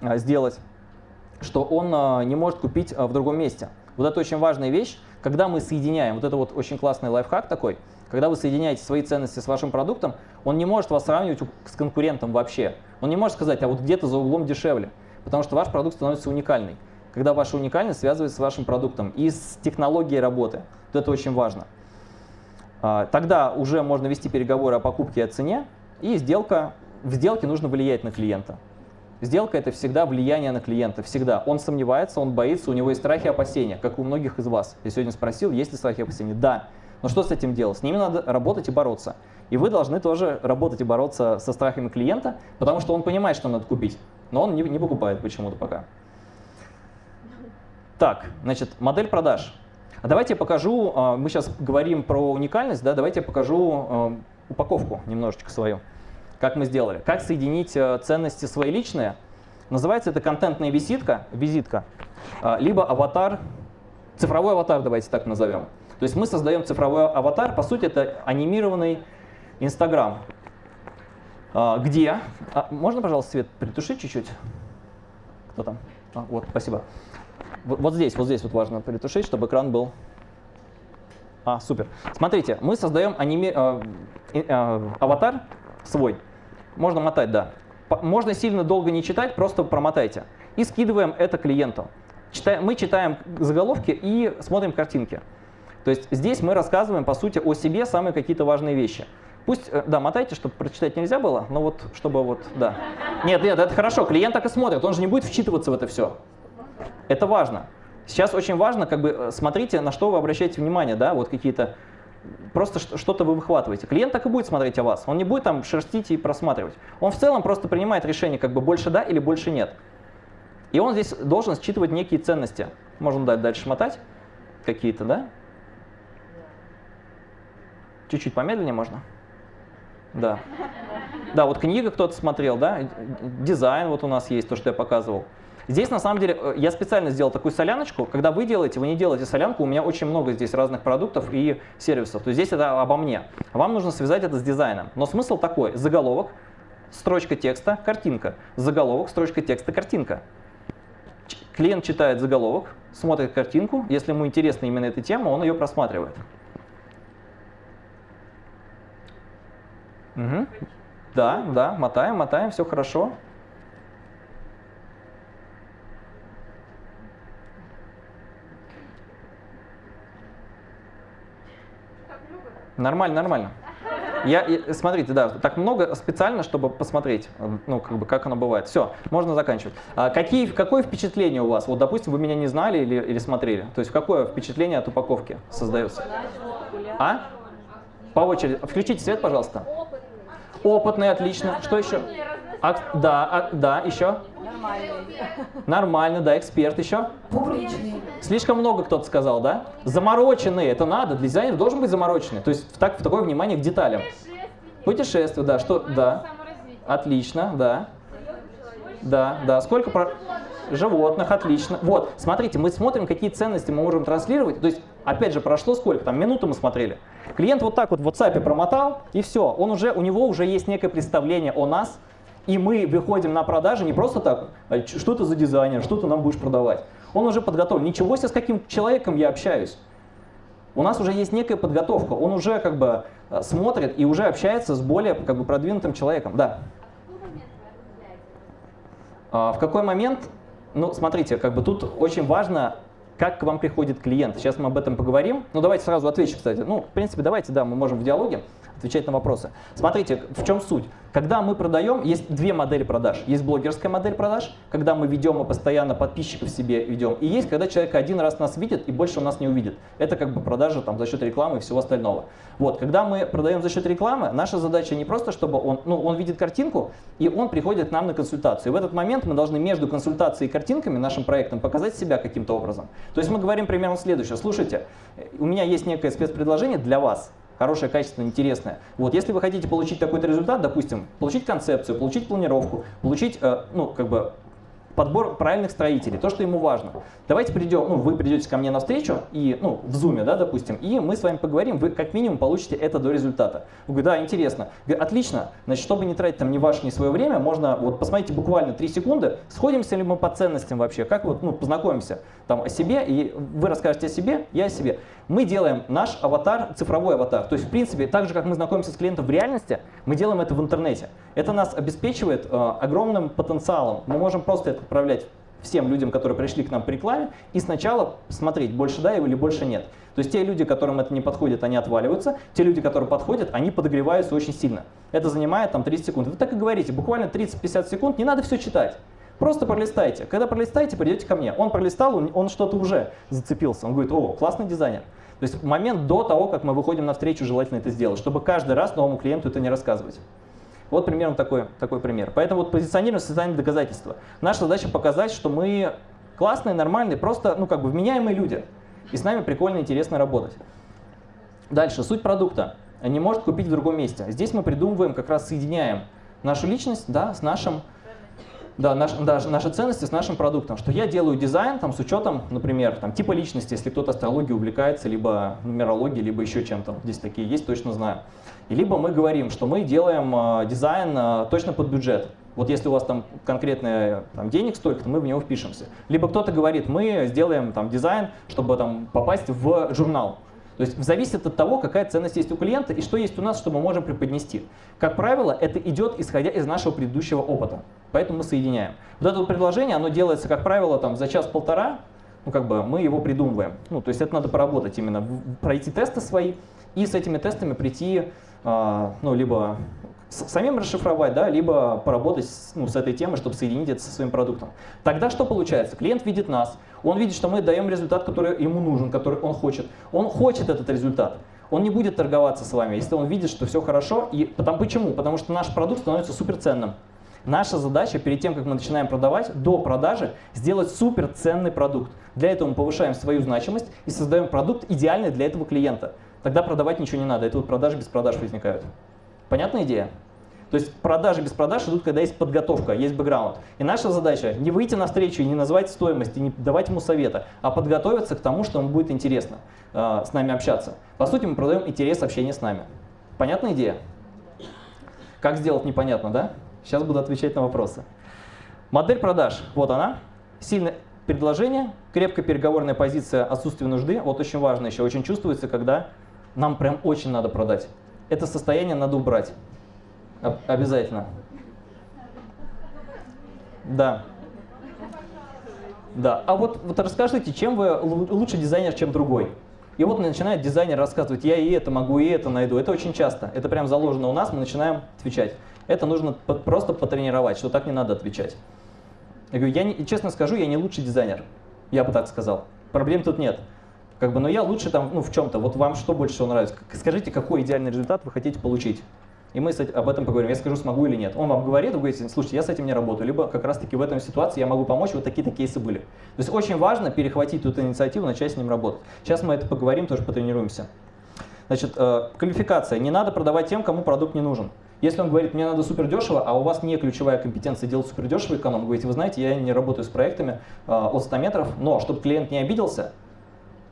а, сделать, что он а, не может купить а, в другом месте. Вот это очень важная вещь, когда мы соединяем, вот это вот очень классный лайфхак такой – когда вы соединяете свои ценности с вашим продуктом, он не может вас сравнивать с конкурентом вообще. Он не может сказать, а вот где-то за углом дешевле, потому что ваш продукт становится уникальный. Когда ваша уникальность связывается с вашим продуктом и с технологией работы. Вот это очень важно. А, тогда уже можно вести переговоры о покупке и о цене, и сделка, в сделке нужно влиять на клиента. Сделка – это всегда влияние на клиента, всегда. Он сомневается, он боится, у него есть страхи и опасения, как у многих из вас. Я сегодня спросил, есть ли страхи и опасения? Да. Но что с этим делать? С ними надо работать и бороться. И вы должны тоже работать и бороться со страхами клиента, потому что он понимает, что надо купить, но он не, не покупает почему-то пока. Так, значит, модель продаж. А давайте я покажу, а, мы сейчас говорим про уникальность, да, давайте я покажу а, упаковку немножечко свою, как мы сделали. Как соединить а, ценности свои личные. Называется это контентная визитка, визитка, либо аватар, цифровой аватар, давайте так назовем. То есть мы создаем цифровой аватар, по сути это анимированный Инстаграм, где... А, можно, пожалуйста, свет притушить чуть-чуть? Кто там? А, вот, спасибо. Вот, вот здесь, вот здесь вот важно притушить, чтобы экран был... А, супер. Смотрите, мы создаем аними... э, э, аватар свой. Можно мотать, да. Можно сильно долго не читать, просто промотайте. И скидываем это клиенту. Читаем, мы читаем заголовки и смотрим картинки. То есть здесь мы рассказываем, по сути, о себе самые какие-то важные вещи. Пусть, э, да, мотайте, чтобы прочитать нельзя было, но вот, чтобы вот, да. Нет, нет, это хорошо, клиент так и смотрит, он же не будет вчитываться в это все. Это важно. Сейчас очень важно, как бы, э, смотрите, на что вы обращаете внимание, да, вот какие-то, просто что-то вы выхватываете. Клиент так и будет смотреть о вас, он не будет там шерстить и просматривать. Он в целом просто принимает решение, как бы, больше да или больше нет. И он здесь должен считывать некие ценности. Можно дальше мотать какие-то, да? Чуть-чуть помедленнее можно? Да. Да, вот книга кто-то смотрел, да, дизайн вот у нас есть, то, что я показывал. Здесь, на самом деле, э, я специально сделал такую соляночку. Когда вы делаете, вы не делаете солянку, у меня очень много здесь разных продуктов и сервисов. То есть здесь это обо мне. Вам нужно связать это с дизайном. Но смысл такой, заголовок, строчка текста, картинка. Заголовок, строчка текста, картинка. Клиент читает заголовок, смотрит картинку. Если ему интересна именно эта тема, он ее просматривает. Угу. Да, да, мотаем, мотаем, все хорошо. Нормально, нормально. Я, смотрите, да, так много специально, чтобы посмотреть, ну, как бы, как оно бывает. Все, можно заканчивать. А какие, какое впечатление у вас? Вот, допустим, вы меня не знали или, или смотрели. То есть, какое впечатление от упаковки создается? А? По очереди. Включите свет, пожалуйста. Опытный, отлично. Что еще? А, да, а, да, еще? Нормальный. Нормально, да, эксперт еще? Публичный. Слишком много кто-то сказал, да? Замороченный, это надо, для дизайнера должен быть замороченный. То есть так, в такое внимание к деталям. Путешествие, да, что, да. Отлично, да. Да, да. Сколько про животных, отлично. Вот, смотрите, мы смотрим, какие ценности мы можем транслировать. То есть, опять же, прошло сколько, там, минуту мы смотрели. Клиент вот так вот в WhatsApp промотал, и все. Он уже, у него уже есть некое представление о нас, и мы выходим на продажи не просто так, а что ты за дизайнер, что ты нам будешь продавать. Он уже подготовлен. Ничего себе, с каким человеком я общаюсь. У нас уже есть некая подготовка. Он уже как бы э, смотрит и уже общается с более как бы продвинутым человеком. Да. А в какой момент? Ну, смотрите, как бы тут очень важно, как к вам приходит клиент. Сейчас мы об этом поговорим. Ну, давайте сразу отвечу, кстати. Ну, в принципе, давайте, да, мы можем в диалоге отвечать на вопросы. Смотрите, в чем суть. Когда мы продаем, есть две модели продаж. Есть блогерская модель продаж, когда мы ведем и постоянно подписчиков себе ведем. И есть, когда человек один раз нас видит и больше он нас не увидит. Это как бы продажа там, за счет рекламы и всего остального. Вот, когда мы продаем за счет рекламы, наша задача не просто, чтобы он, ну, он видит картинку, и он приходит к нам на консультацию. В этот момент мы должны между консультацией и картинками, нашим проектом, показать себя каким-то образом. То есть мы говорим примерно следующее. Слушайте, у меня есть некое спецпредложение для вас хорошее, качественное, интересное. Вот, если вы хотите получить такой-то результат, допустим, получить концепцию, получить планировку, получить, э, ну, как бы, подбор правильных строителей, то, что ему важно. Давайте придем, ну, вы придете ко мне на встречу, и, ну, в зуме, да, допустим, и мы с вами поговорим, вы как минимум получите это до результата. Вы говорите, да, интересно. Говорю, отлично, значит, чтобы не тратить там ни ваше, ни свое время, можно, вот, посмотрите буквально 3 секунды, сходимся ли мы по ценностям вообще, как вот, ну, познакомимся там о себе, и вы расскажете о себе, я о себе. Мы делаем наш аватар, цифровой аватар. То есть, в принципе, так же, как мы знакомимся с клиентом в реальности, мы делаем это в интернете. Это нас обеспечивает э, огромным потенциалом. Мы можем просто это отправлять всем людям, которые пришли к нам по рекламе, и сначала смотреть, больше да или больше нет. То есть те люди, которым это не подходит, они отваливаются, те люди, которые подходят, они подогреваются очень сильно. Это занимает там 30 секунд. Вы так и говорите, буквально 30-50 секунд, не надо все читать. Просто пролистайте. Когда пролистаете, придете ко мне. Он пролистал, он, он что-то уже зацепился. Он говорит, о, классный дизайнер. То есть момент до того, как мы выходим на встречу, желательно это сделать, чтобы каждый раз новому клиенту это не рассказывать. Вот примерно такой, такой пример. Поэтому вот позиционирование социальные доказательства. Наша задача показать, что мы классные, нормальные, просто ну, как бы вменяемые люди. И с нами прикольно, интересно работать. Дальше, суть продукта. Не может купить в другом месте. Здесь мы придумываем, как раз соединяем нашу личность да, с нашим да, наш, да, наши ценности с нашим продуктом, что я делаю дизайн там, с учетом, например, там, типа личности, если кто-то астрологией увлекается, либо нумерологией, либо еще чем-то, здесь такие есть, точно знаю. И либо мы говорим, что мы делаем э, дизайн э, точно под бюджет. Вот если у вас там конкретные там, денег столько, то мы в него впишемся. Либо кто-то говорит, мы сделаем там дизайн, чтобы там попасть в журнал. То есть зависит от того, какая ценность есть у клиента и что есть у нас, что мы можем преподнести. Как правило, это идет исходя из нашего предыдущего опыта. Поэтому мы соединяем. Вот это вот предложение, оно делается, как правило, там, за час-полтора, ну, как бы мы его придумываем. Ну, то есть это надо поработать именно, пройти тесты свои и с этими тестами прийти, э, ну, либо самим расшифровать, да, либо поработать ну, с этой темой, чтобы соединить это со своим продуктом. Тогда что получается? Клиент видит нас, он видит, что мы даем результат, который ему нужен, который он хочет. Он хочет этот результат. Он не будет торговаться с вами, если он видит, что все хорошо. И потому, почему? Потому что наш продукт становится суперценным. Наша задача перед тем, как мы начинаем продавать, до продажи сделать суперценный продукт. Для этого мы повышаем свою значимость и создаем продукт идеальный для этого клиента. Тогда продавать ничего не надо. Это вот продажи без продаж возникают. Понятная идея? То есть продажи без продаж идут, когда есть подготовка, есть бэкграунд. И наша задача не выйти на встречу и не назвать стоимость, и не давать ему совета, а подготовиться к тому, что ему будет интересно э, с нами общаться. По сути, мы продаем интерес общения с нами. Понятная идея? Как сделать непонятно, да? Сейчас буду отвечать на вопросы. Модель продаж, вот она. Сильное предложение, крепкая переговорная позиция, отсутствие нужды. Вот очень важно еще, очень чувствуется, когда нам прям очень надо продать. Это состояние надо убрать. Обязательно. Да. Да. А вот, вот расскажите, чем вы лучше дизайнер, чем другой? И вот начинает дизайнер рассказывать, я и это могу, и это найду. Это очень часто. Это прям заложено у нас, мы начинаем отвечать. Это нужно просто потренировать, что так не надо отвечать. Я говорю, я не, честно скажу, я не лучший дизайнер. Я бы так сказал. Проблем тут нет. Как бы, но я лучше там, ну, в чем-то. Вот вам что больше всего нравится? Скажите, какой идеальный результат вы хотите получить? И мы об этом поговорим. Я скажу, смогу или нет. Он вам говорит, вы говорите, слушайте, я с этим не работаю. Либо как раз-таки в этом ситуации я могу помочь, вот такие-то кейсы были. То есть очень важно перехватить эту инициативу, начать с ним работать. Сейчас мы это поговорим, тоже потренируемся. Значит, э, квалификация. Не надо продавать тем, кому продукт не нужен. Если он говорит, мне надо супер дешево, а у вас не ключевая компетенция делать супер дешево эконом, говорите, вы знаете, я не работаю с проектами э, от 100 метров, но чтобы клиент не обиделся,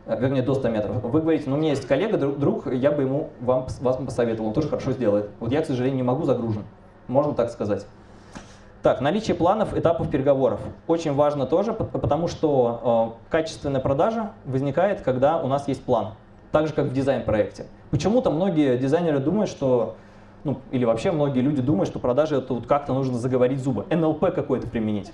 Э, вернее, до 100 метров. Вы говорите, ну у меня есть коллега, друг, я бы ему вам, вас посоветовал, он тоже хорошо сделает. Вот я, к сожалению, не могу загружен. Можно так сказать. Так, наличие планов, этапов переговоров. Очень важно тоже, потому что э, качественная продажа возникает, когда у нас есть план. Так же, как в дизайн-проекте. Почему-то многие дизайнеры думают, что, ну, или вообще многие люди думают, что продажи это вот как-то нужно заговорить зубы. НЛП какой-то применить.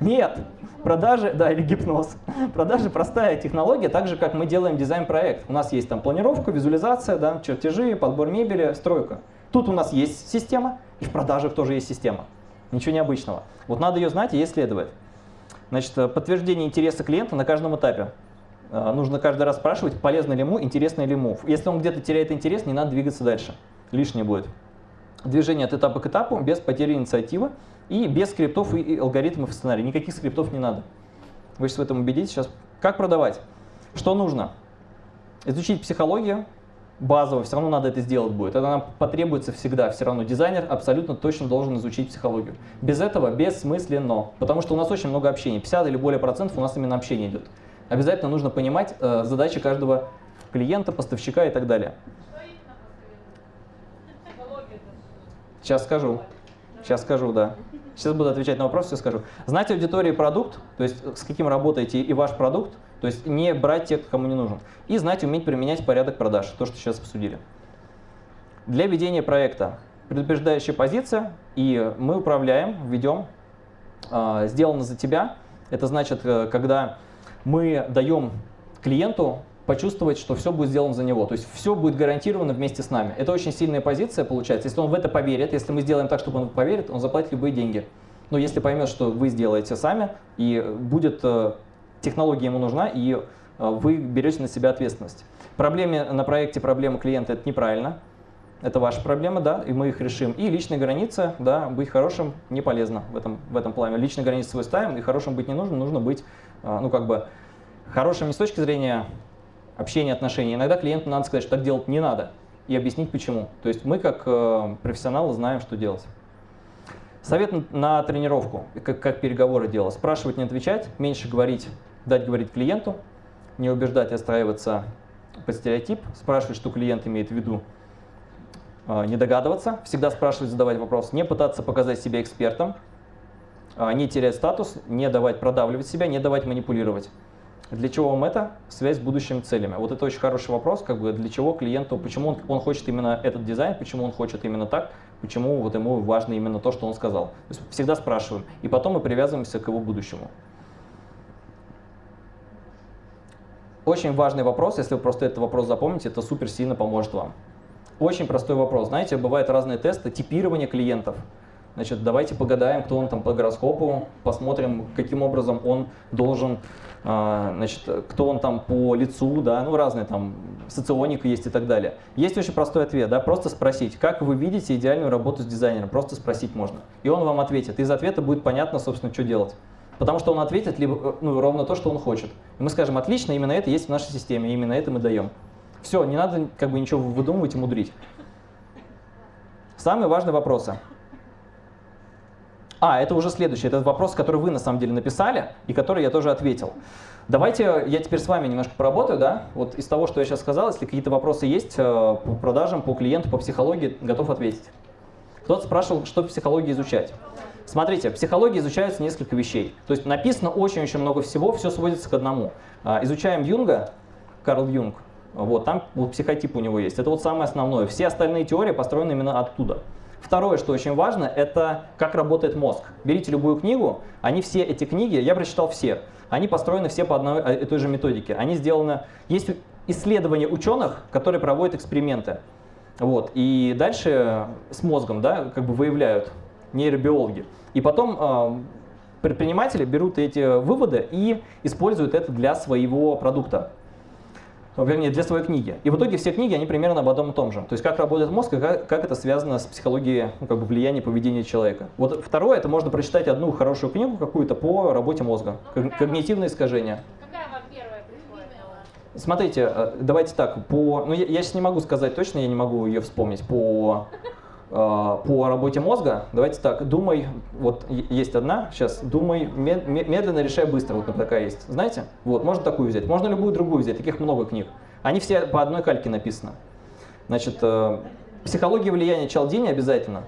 Нет, продажи, да, или гипноз. Продажи простая технология, так же, как мы делаем дизайн-проект. У нас есть там планировка, визуализация, да, чертежи, подбор мебели, стройка. Тут у нас есть система, и в продажах тоже есть система. Ничего необычного. Вот надо ее знать и ей следовать. Значит, подтверждение интереса клиента на каждом этапе. А, нужно каждый раз спрашивать, полезно ли ему, интересно ли ему. Если он где-то теряет интерес, не надо двигаться дальше. Лишнее будет. Движение от этапа к этапу без потери инициативы. И без скриптов и алгоритмов сценария. Никаких скриптов не надо. Вы сейчас в этом убедитесь. Сейчас как продавать? Что нужно? Изучить психологию базово, все равно надо это сделать будет. Это нам потребуется всегда, все равно. Дизайнер абсолютно точно должен изучить психологию. Без этого бессмысленно, потому что у нас очень много общения. 50 или более процентов у нас именно общение идет. Обязательно нужно понимать э, задачи каждого клиента, поставщика и так далее. Сейчас скажу. Сейчас скажу, да. Сейчас буду отвечать на вопрос, все скажу. Знать аудитории продукт, то есть с каким работаете и ваш продукт, то есть не брать тех, кому не нужен. И знать, уметь применять порядок продаж, то, что сейчас обсудили. Для ведения проекта предупреждающая позиция, и мы управляем, ведем, э, сделано за тебя. Это значит, э, когда мы даем клиенту почувствовать, что все будет сделано за него. То есть все будет гарантировано вместе с нами. Это очень сильная позиция получается. Если он в это поверит, если мы сделаем так, чтобы он поверит, он заплатит любые деньги. Но если поймет, что вы сделаете сами, и будет э, технология ему нужна, и э, вы берете на себя ответственность. Проблемы на проекте, проблемы клиента – это неправильно. Это ваша проблема, да, и мы их решим. И личные границы, да, быть хорошим не полезно в этом, в этом плане. Личные границы свой ставим, и хорошим быть не нужно, нужно быть, э, ну, как бы, хорошим не с точки зрения общение, отношения. Иногда клиенту надо сказать, что так делать не надо, и объяснить почему. То есть мы как э, профессионалы знаем, что делать. Совет на тренировку, как, как переговоры делать. Спрашивать, не отвечать, меньше говорить, дать говорить клиенту, не убеждать, отстраиваться под стереотип, спрашивать, что клиент имеет в виду, э, не догадываться, всегда спрашивать, задавать вопрос, не пытаться показать себя экспертом, э, не терять статус, не давать продавливать себя, не давать манипулировать. Для чего вам это? Связь с будущими целями. Вот это очень хороший вопрос, как бы для чего клиенту, почему он, он хочет именно этот дизайн, почему он хочет именно так, почему вот ему важно именно то, что он сказал. То есть всегда спрашиваем, и потом мы привязываемся к его будущему. Очень важный вопрос, если вы просто этот вопрос запомните, это супер сильно поможет вам. Очень простой вопрос. Знаете, бывают разные тесты типирования клиентов. Значит, давайте погадаем, кто он там по гороскопу, посмотрим, каким образом он должен значит, кто он там по лицу, да, ну разные там, соционика есть и так далее. Есть очень простой ответ, да, просто спросить, как вы видите идеальную работу с дизайнером, просто спросить можно. И он вам ответит, из ответа будет понятно, собственно, что делать. Потому что он ответит либо, э, ну, ровно то, что он хочет. И мы скажем, отлично, именно это есть в нашей системе, именно это мы даем. Все, не надо как бы ничего выдумывать и мудрить. Самые важные вопросы. А, это уже следующий. Это вопрос, который вы на самом деле написали, и который я тоже ответил. Давайте я теперь с вами немножко поработаю, да? Вот из того, что я сейчас сказал, если какие-то вопросы есть э, по продажам, по клиенту, по психологии, готов ответить. Кто-то спрашивал, что в психологии изучать. Смотрите, в психологии изучаются несколько вещей. То есть написано очень-очень много всего, все сводится к одному. А, изучаем Юнга, Карл Юнг, вот, там вот психотип у него есть. Это вот самое основное. Все остальные теории построены именно оттуда. Второе, что очень важно, это как работает мозг. Берите любую книгу, они все эти книги, я прочитал все, они построены все по одной и той же методике. Они сделаны, есть исследования ученых, которые проводят эксперименты. Вот, и дальше с мозгом да, как бы выявляют нейробиологи. И потом э, предприниматели берут эти выводы и используют это для своего продукта вернее, для своей книги. И в итоге все книги, они примерно об одном и том же. То есть как работает мозг и как, как это связано с психологией ну, как бы влияния поведения человека. Вот второе, это можно прочитать одну хорошую книгу какую-то по работе мозга. Когнитивные искажения. Смотрите, э, давайте так, по, ну я, я сейчас не могу сказать точно, я не могу ее вспомнить по по работе мозга, давайте так, думай, вот есть одна, сейчас, думай, медленно решай быстро, вот такая есть, знаете? Вот, можно такую взять, можно любую другую взять, таких много книг. Они все по одной кальке написаны. Значит, э, психология влияния Чалдини обязательно.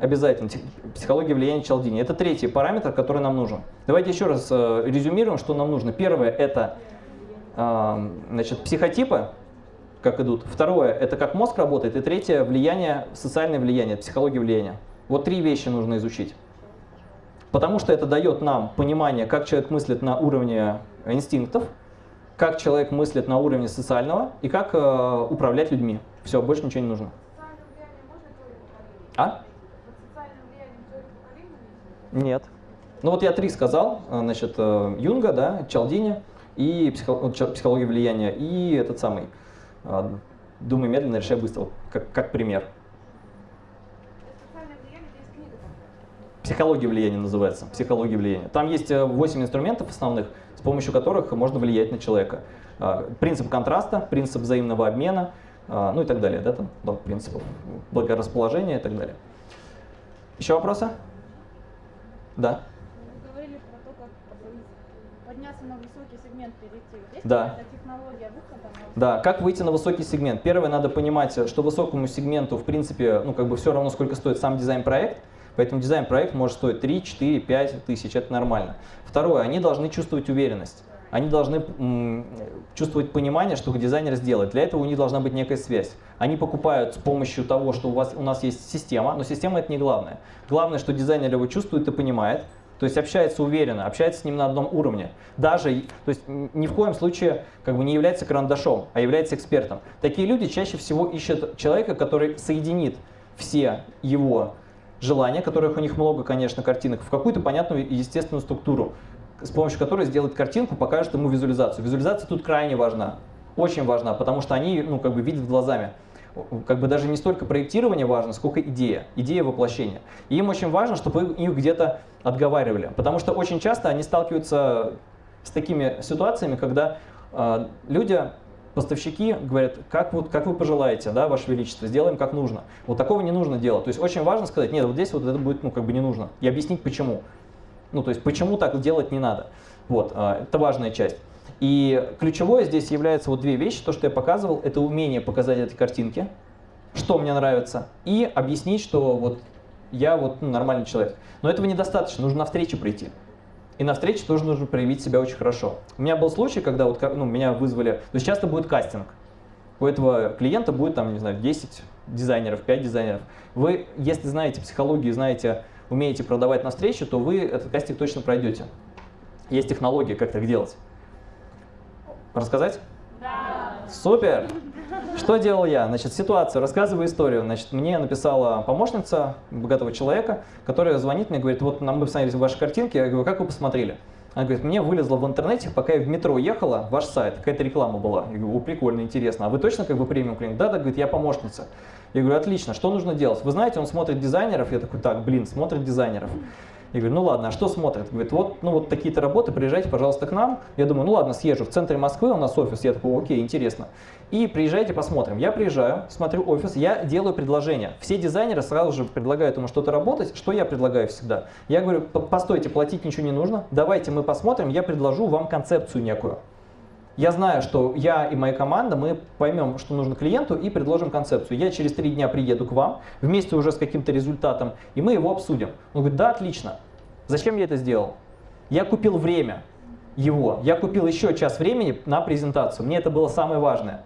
Обязательно. Психология влияния Чалдини. Это третий параметр, который нам нужен. Давайте еще раз э, резюмируем, что нам нужно. Первое – это значит, психотипы, как идут. Второе – это как мозг работает. И третье – влияние, социальное влияние, психология влияния. Вот три вещи нужно изучить. Потому что это дает нам понимание, как человек мыслит на уровне инстинктов, как человек мыслит на уровне социального и как э, управлять людьми. Все, больше ничего не нужно. А? Нет. Ну вот я три сказал, э, значит, э, Юнга, да, Чалдини и психология влияния, и этот самый думай медленно, решай быстро, как, как пример. Психология влияния называется. Психология влияния. Там есть 8 э, инструментов основных, с помощью которых можно влиять на человека. А, принцип контраста, принцип взаимного обмена, а, ну и так далее. Да, там, там принципов благорасположения и так далее. Еще вопросы? Да. Вы говорили про то, как подняться на высокий сегмент перейти. Есть да. технология выхода? Да, как выйти на высокий сегмент? Первое, надо понимать, что высокому сегменту, в принципе, ну как бы все равно, сколько стоит сам дизайн-проект, поэтому дизайн-проект может стоить 3, 4, 5 тысяч, это нормально. Второе, они должны чувствовать уверенность. Они должны чувствовать понимание, что дизайнер сделает. Для этого у них должна быть некая связь. Они покупают с помощью того, что у, вас, у нас есть система, но система это не главное. Главное, что дизайнер его чувствует и понимает, то есть общается уверенно, общается с ним на одном уровне. Даже, то есть ни в коем случае как бы не является карандашом, а является экспертом. Такие люди чаще всего ищут человека, который соединит все его желания, которых у них много, конечно, картинок, в какую-то понятную и естественную структуру, с помощью которой сделает картинку, покажет ему визуализацию. Визуализация тут крайне важна, очень важна, потому что они ну, как бы видят глазами как бы даже не столько проектирование важно, сколько идея, идея воплощения. И им очень важно, чтобы их где-то отговаривали, потому что очень часто они сталкиваются с такими ситуациями, когда э, люди, поставщики говорят, как, вот, как вы пожелаете, да, Ваше Величество, сделаем как нужно. Вот такого не нужно делать. То есть очень важно сказать, нет, вот здесь вот это будет ну, как бы не нужно. И объяснить почему. Ну, то есть почему так делать не надо. Вот, э, это важная часть. И ключевое здесь является вот две вещи. То, что я показывал, это умение показать эти картинки, что мне нравится, и объяснить, что вот я вот ну, нормальный человек. Но этого недостаточно, нужно на встречу прийти. И на встрече тоже нужно проявить себя очень хорошо. У меня был случай, когда вот, ну, меня вызвали, то есть часто будет кастинг. У этого клиента будет там, не знаю, 10 дизайнеров, 5 дизайнеров. Вы, если знаете психологию, знаете, умеете продавать на встрече, то вы этот кастинг точно пройдете. Есть технология, как так делать. Рассказать? Да. Супер! Что делал я? Значит, ситуацию, рассказываю историю. Значит, мне написала помощница богатого человека, которая звонит мне, говорит, вот нам бы посмотрели ваши картинки. Я говорю, как вы посмотрели? Она говорит, мне вылезла в интернете, пока я в метро ехала, ваш сайт, какая-то реклама была. Я говорю, прикольно, интересно. А вы точно как бы премиум клиент? Да, да, говорит, я помощница. Я говорю, отлично, что нужно делать? Вы знаете, он смотрит дизайнеров. Я такой, так, блин, смотрит дизайнеров. Я говорю, ну ладно, а что смотрят? Говорит, вот, ну вот такие-то работы, приезжайте, пожалуйста, к нам. Я думаю, ну ладно, съезжу. В центре Москвы у нас офис. Я такой, окей, интересно. И приезжайте, посмотрим. Я приезжаю, смотрю офис, я делаю предложение. Все дизайнеры сразу же предлагают ему что-то работать. Что я предлагаю всегда? Я говорю, постойте, платить ничего не нужно. Давайте мы посмотрим, я предложу вам концепцию некую. Я знаю, что я и моя команда, мы поймем, что нужно клиенту и предложим концепцию. Я через три дня приеду к вам, вместе уже с каким-то результатом, и мы его обсудим. Он говорит, да, отлично. Зачем я это сделал? Я купил время его, я купил еще час времени на презентацию. Мне это было самое важное.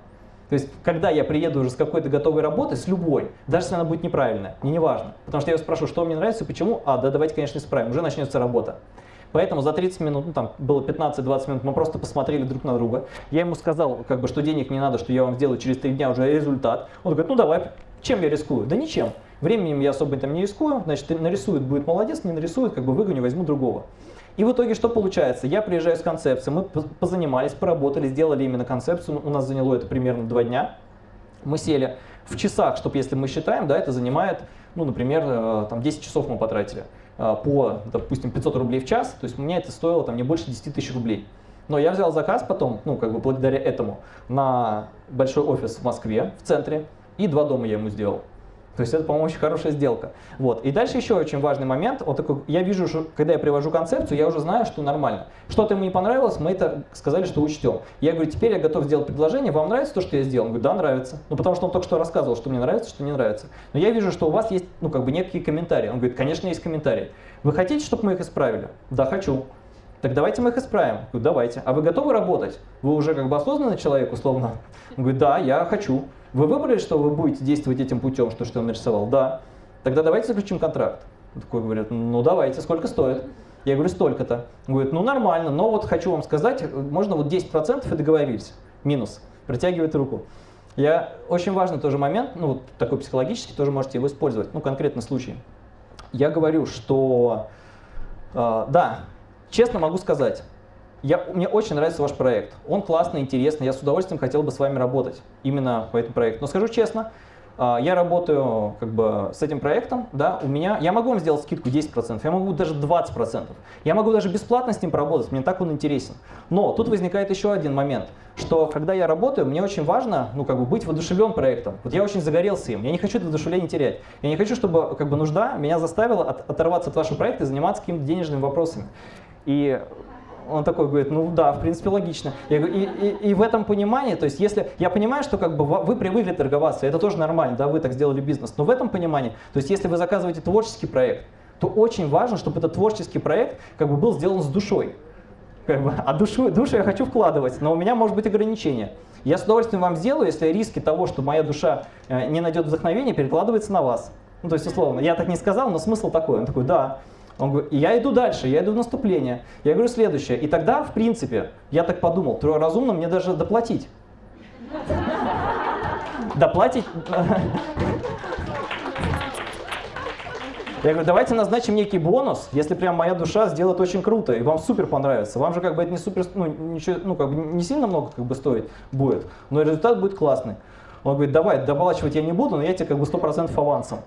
То есть, когда я приеду уже с какой-то готовой работы, с любой, даже если она будет неправильная, мне не важно. Потому что я его спрошу, что мне нравится почему, а, да, давайте, конечно, исправим, уже начнется работа. Поэтому за 30 минут, ну там было 15-20 минут, мы просто посмотрели друг на друга. Я ему сказал, как бы, что денег не надо, что я вам сделаю через 3 дня уже результат. Он говорит, ну давай, чем я рискую? Да ничем. Временем я особо там не рискую, значит, нарисует, будет молодец, не нарисует, как бы выгоню, возьму другого. И в итоге что получается? Я приезжаю с концепцией, мы позанимались, поработали, сделали именно концепцию, у нас заняло это примерно 2 дня. Мы сели в часах, чтобы если мы считаем, да, это занимает, ну, например, э, там 10 часов мы потратили. А, по, допустим, 500 рублей в час, то есть мне это стоило там не больше 10 тысяч рублей. Но я взял заказ потом, ну, как бы благодаря этому, на большой офис в Москве, в центре, и два дома я ему сделал. То есть это, по-моему, очень хорошая сделка. Вот. И дальше еще очень важный момент. Вот такой, я вижу, что когда я привожу концепцию, я уже знаю, что нормально. Что-то ему не понравилось, мы это сказали, что учтем. Я говорю, теперь я готов сделать предложение, вам нравится то, что я сделал? Он говорит, да, нравится. Ну, потому что он только что рассказывал, что мне нравится, что не нравится. Но я вижу, что у вас есть, ну, как бы некие комментарии. Он говорит, конечно, есть комментарии. Вы хотите, чтобы мы их исправили? Да, хочу. Так давайте мы их исправим. Я говорю, давайте. А вы готовы работать? Вы уже как бы осознанный человек, условно? Он говорит, да, я хочу. Вы выбрали, что вы будете действовать этим путем, что, что он нарисовал? Да. Тогда давайте заключим контракт. Он такой говорит, ну давайте, сколько стоит? Я говорю, столько-то. Говорит, ну нормально, но вот хочу вам сказать, можно вот 10% и договорились. Минус. Протягивает руку. Я, очень важный тоже момент, ну вот такой психологический, тоже можете его использовать, ну конкретный случай. Я говорю, что э, да, честно могу сказать, я, мне очень нравится ваш проект. Он классный, интересный. Я с удовольствием хотел бы с вами работать именно по этому проекту. Но скажу честно, а, я работаю как бы с этим проектом, да, у меня, я могу вам сделать скидку 10%, я могу даже 20%, я могу даже бесплатно с ним поработать, мне так он интересен. Но тут возникает еще один момент, что когда я работаю, мне очень важно, ну, как бы быть воодушевлен проектом. Вот я очень загорелся им, я не хочу это воодушевление терять. Я не хочу, чтобы как бы нужда меня заставила от, оторваться от вашего проекта и заниматься какими-то денежными вопросами. И он такой говорит, ну да, в принципе логично. Я говорю, и, и, и в этом понимании, то есть если я понимаю, что как бы вы привыкли торговаться, это тоже нормально, да, вы так сделали бизнес, но в этом понимании, то есть если вы заказываете творческий проект, то очень важно, чтобы этот творческий проект как бы был сделан с душой. Как бы, а душу, душу я хочу вкладывать, но у меня может быть ограничение. Я с удовольствием вам сделаю, если риски того, что моя душа э, не найдет вдохновения, перекладывается на вас. Ну, то есть, условно, я так не сказал, но смысл такой. Он такой, да, он говорит, я иду дальше, я иду в наступление. Я говорю следующее. И тогда, в принципе, я так подумал, разумно мне даже доплатить. Доплатить... Я говорю, давайте назначим некий бонус, если прям моя душа сделает очень круто, и вам супер понравится. Вам же как бы это не супер, ну, ничего, ну, как бы не сильно много как бы стоит будет, но результат будет классный. Он говорит, давай, доплачивать я не буду, но я тебе как бы 100% авансом.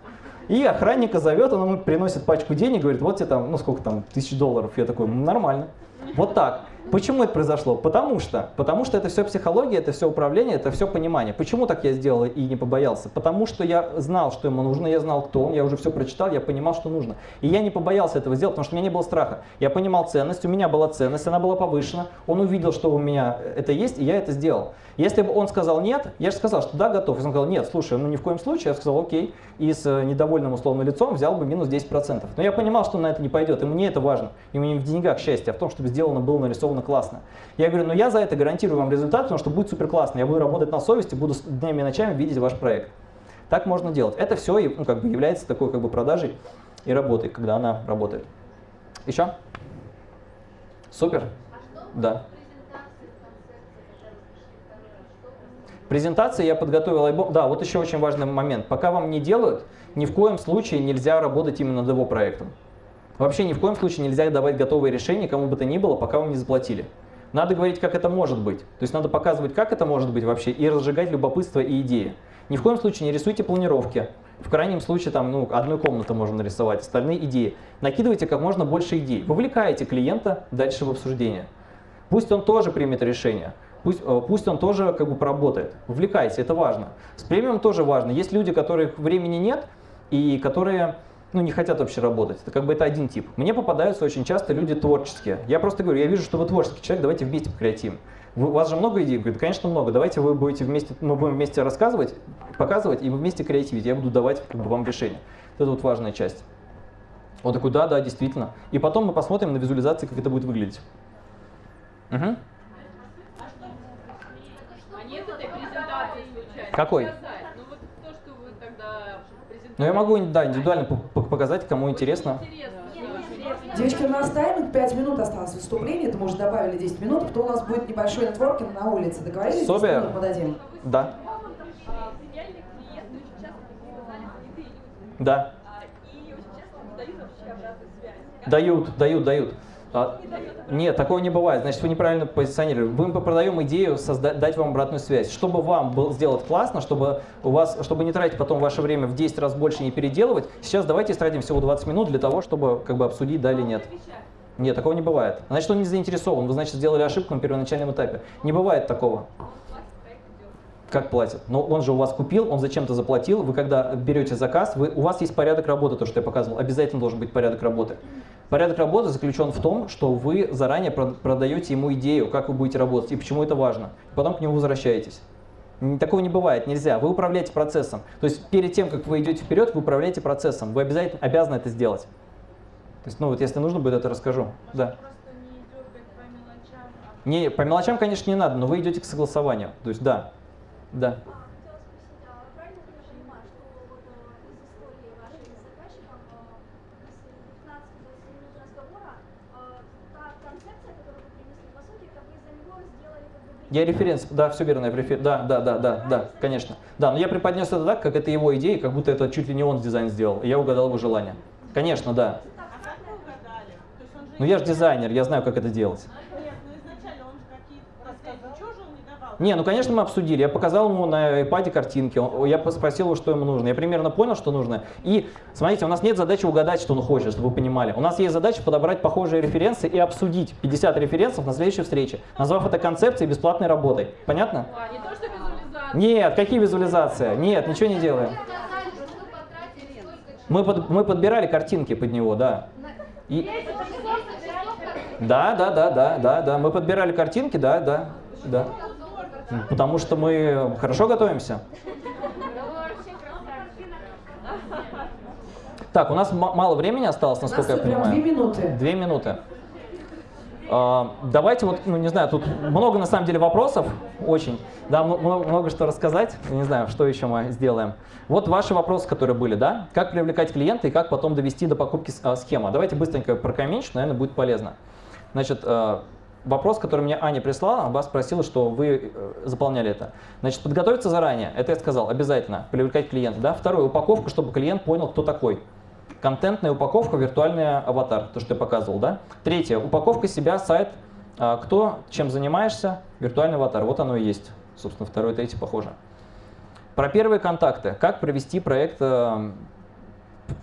И охранника зовет, он ему приносит пачку денег, говорит, вот тебе там, ну сколько там, тысяч долларов. Я такой, нормально. Вот так. Почему это произошло? Потому что, потому что это все психология, это все управление, это все понимание. Почему так я сделал и не побоялся? Потому что я знал, что ему нужно, я знал, кто он, я уже все прочитал, я понимал, что нужно. И я не побоялся этого сделать, потому что у меня не было страха. Я понимал ценность, у меня была ценность, она была повышена, он увидел, что у меня это есть, и я это сделал. Если бы он сказал нет, я же сказал, что да, готов. Если он сказал нет, слушай, ну ни в коем случае, я сказал окей, и с э, недовольным условно лицом взял бы минус 10%. Но я понимал, что на это не пойдет, и мне это важно. И мне в деньгах счастье, а в том, чтобы сделано было нарисовано классно. Я говорю, ну я за это гарантирую вам результат, потому что будет супер классно. Я буду работать на совести, буду днями и ночами видеть ваш проект. Так можно делать. Это все ну, как бы является такой как бы продажей и работой, когда она работает. Еще? Супер? А да. Презентации я подготовил. Да, вот еще очень важный момент. Пока вам не делают, ни в коем случае нельзя работать именно над его проектом. Вообще ни в коем случае нельзя давать готовые решения кому бы то ни было, пока вам не заплатили. Надо говорить, как это может быть. То есть надо показывать, как это может быть вообще, и разжигать любопытство и идеи. Ни в коем случае не рисуйте планировки, В крайнем случае, там, ну, одну комнату можно нарисовать, остальные идеи. Накидывайте как можно больше идей. Вовлекаете клиента дальше в обсуждение. Пусть он тоже примет решение. Пусть, э, пусть он тоже как бы поработает. Вовлекайте, это важно. С премиум тоже важно. Есть люди, которых времени нет и которые ну, не хотят вообще работать. Это как бы это один тип. Мне попадаются очень часто люди творческие. Я просто говорю, я вижу, что вы творческий человек, давайте вместе покреативим. Вы, у вас же много идей? Говорит, конечно, много. Давайте вы будете вместе, мы будем вместе рассказывать, показывать, и вы вместе креативить. Я буду давать как бы, вам решение. Это вот важная часть. Он такой, да, да, действительно. И потом мы посмотрим на визуализации, как это будет выглядеть. Угу. А? Какой? Показать. Ну вот то, что вы тогда Ну я могу, да, индивидуально по- по- показать, кому интересно. Девочки, у нас тайминг 5 минут осталось выступление, это мы уже добавили 10 минут, а потом у нас будет небольшой нетворкинг на улице. Договорились? 10 Собя. минут мы дадим. Да, да. А, И очень часто не дают вообще обратную связь. Как Дают, дают, дают. А, нет, такого не бывает. Значит, вы неправильно позиционировали. Мы продаем идею созда- дать вам обратную связь. Чтобы вам был сделать классно, чтобы у вас, чтобы не тратить потом ваше время в 10 раз больше не переделывать, сейчас давайте истратим всего 20 минут для того, чтобы как бы обсудить, да или нет. Нет, такого не бывает. Значит, он не заинтересован. Вы, значит, сделали ошибку на первоначальном этапе. Не бывает такого. Как платят? Но он же у вас купил, он зачем-то заплатил. Вы когда берете заказ, вы, у вас есть порядок работы, то, что я показывал. Обязательно должен быть порядок работы. Порядок работы заключен в том, что вы заранее прод- продаете ему идею, как вы будете работать и почему это важно. Потом к нему возвращаетесь. Такого не бывает, нельзя. Вы управляете процессом. То есть перед тем, как вы идете вперед, вы управляете процессом. Вы обязательно обязаны это сделать. То есть, ну вот если нужно будет, это расскажу. Да. По мелочам, а Не, по мелочам, конечно, не надо, но вы идете к согласованию. То есть, да. Да. А, хотела спросить, а правильно ли я понимаю, что вот э, из истории вашей с заказчиком, э, из 15-20 минут разговора, э, та концепция, которую вы принесли, по сути, это вы за него сделали как бы Я референс, да, все верно, я рефер- да, да, да, да, да, конечно. Да, но я преподнес это так, как это его идея, как будто это чуть ли не он дизайн сделал. и Я угадал его желание. Конечно, да. А Но я же дизайнер, я знаю, как это делать. Нет, ну изначально он же какие-то рассказы. Ничего же он не ну конечно мы обсудили. Я показал ему на iPad картинки, я спросил его, что ему нужно. Я примерно понял, что нужно. И смотрите, у нас нет задачи угадать, что он хочет, чтобы вы понимали. У нас есть задача подобрать похожие референсы и обсудить 50 референсов на следующей встрече, назвав это концепцией бесплатной работой. Понятно? А, не то, что визуализация. Нет, какие визуализации? Нет, ничего не делаем. Мы, под- мы подбирали картинки под него, да. И- Да, да, да, да, да, да. Мы подбирали картинки, да, да, да. Потому что мы хорошо готовимся. Так, у нас ма- мало времени осталось, насколько я понимаю. две минуты. Две минуты. А, Давайте вот, ну не знаю, тут много на самом деле вопросов, очень. Да, м- м- много что рассказать. Не знаю, что еще мы сделаем. Вот ваши вопросы, которые были, да? Как привлекать клиента и как потом довести до покупки а, схема. Давайте быстренько прокомментим, наверное, будет полезно. Значит, э, вопрос, который мне Аня прислала, вас спросила, что вы э, заполняли это. Значит, подготовиться заранее, это я сказал, обязательно, привлекать клиента. Да? Второе, упаковка, чтобы клиент понял, кто такой. Контентная упаковка, виртуальный аватар, то, что я показывал, да? Третье, упаковка себя, сайт, а, кто, чем занимаешься, виртуальный аватар, вот оно и есть. Собственно, второе, третье похоже. Про первые контакты. Как провести проект, э,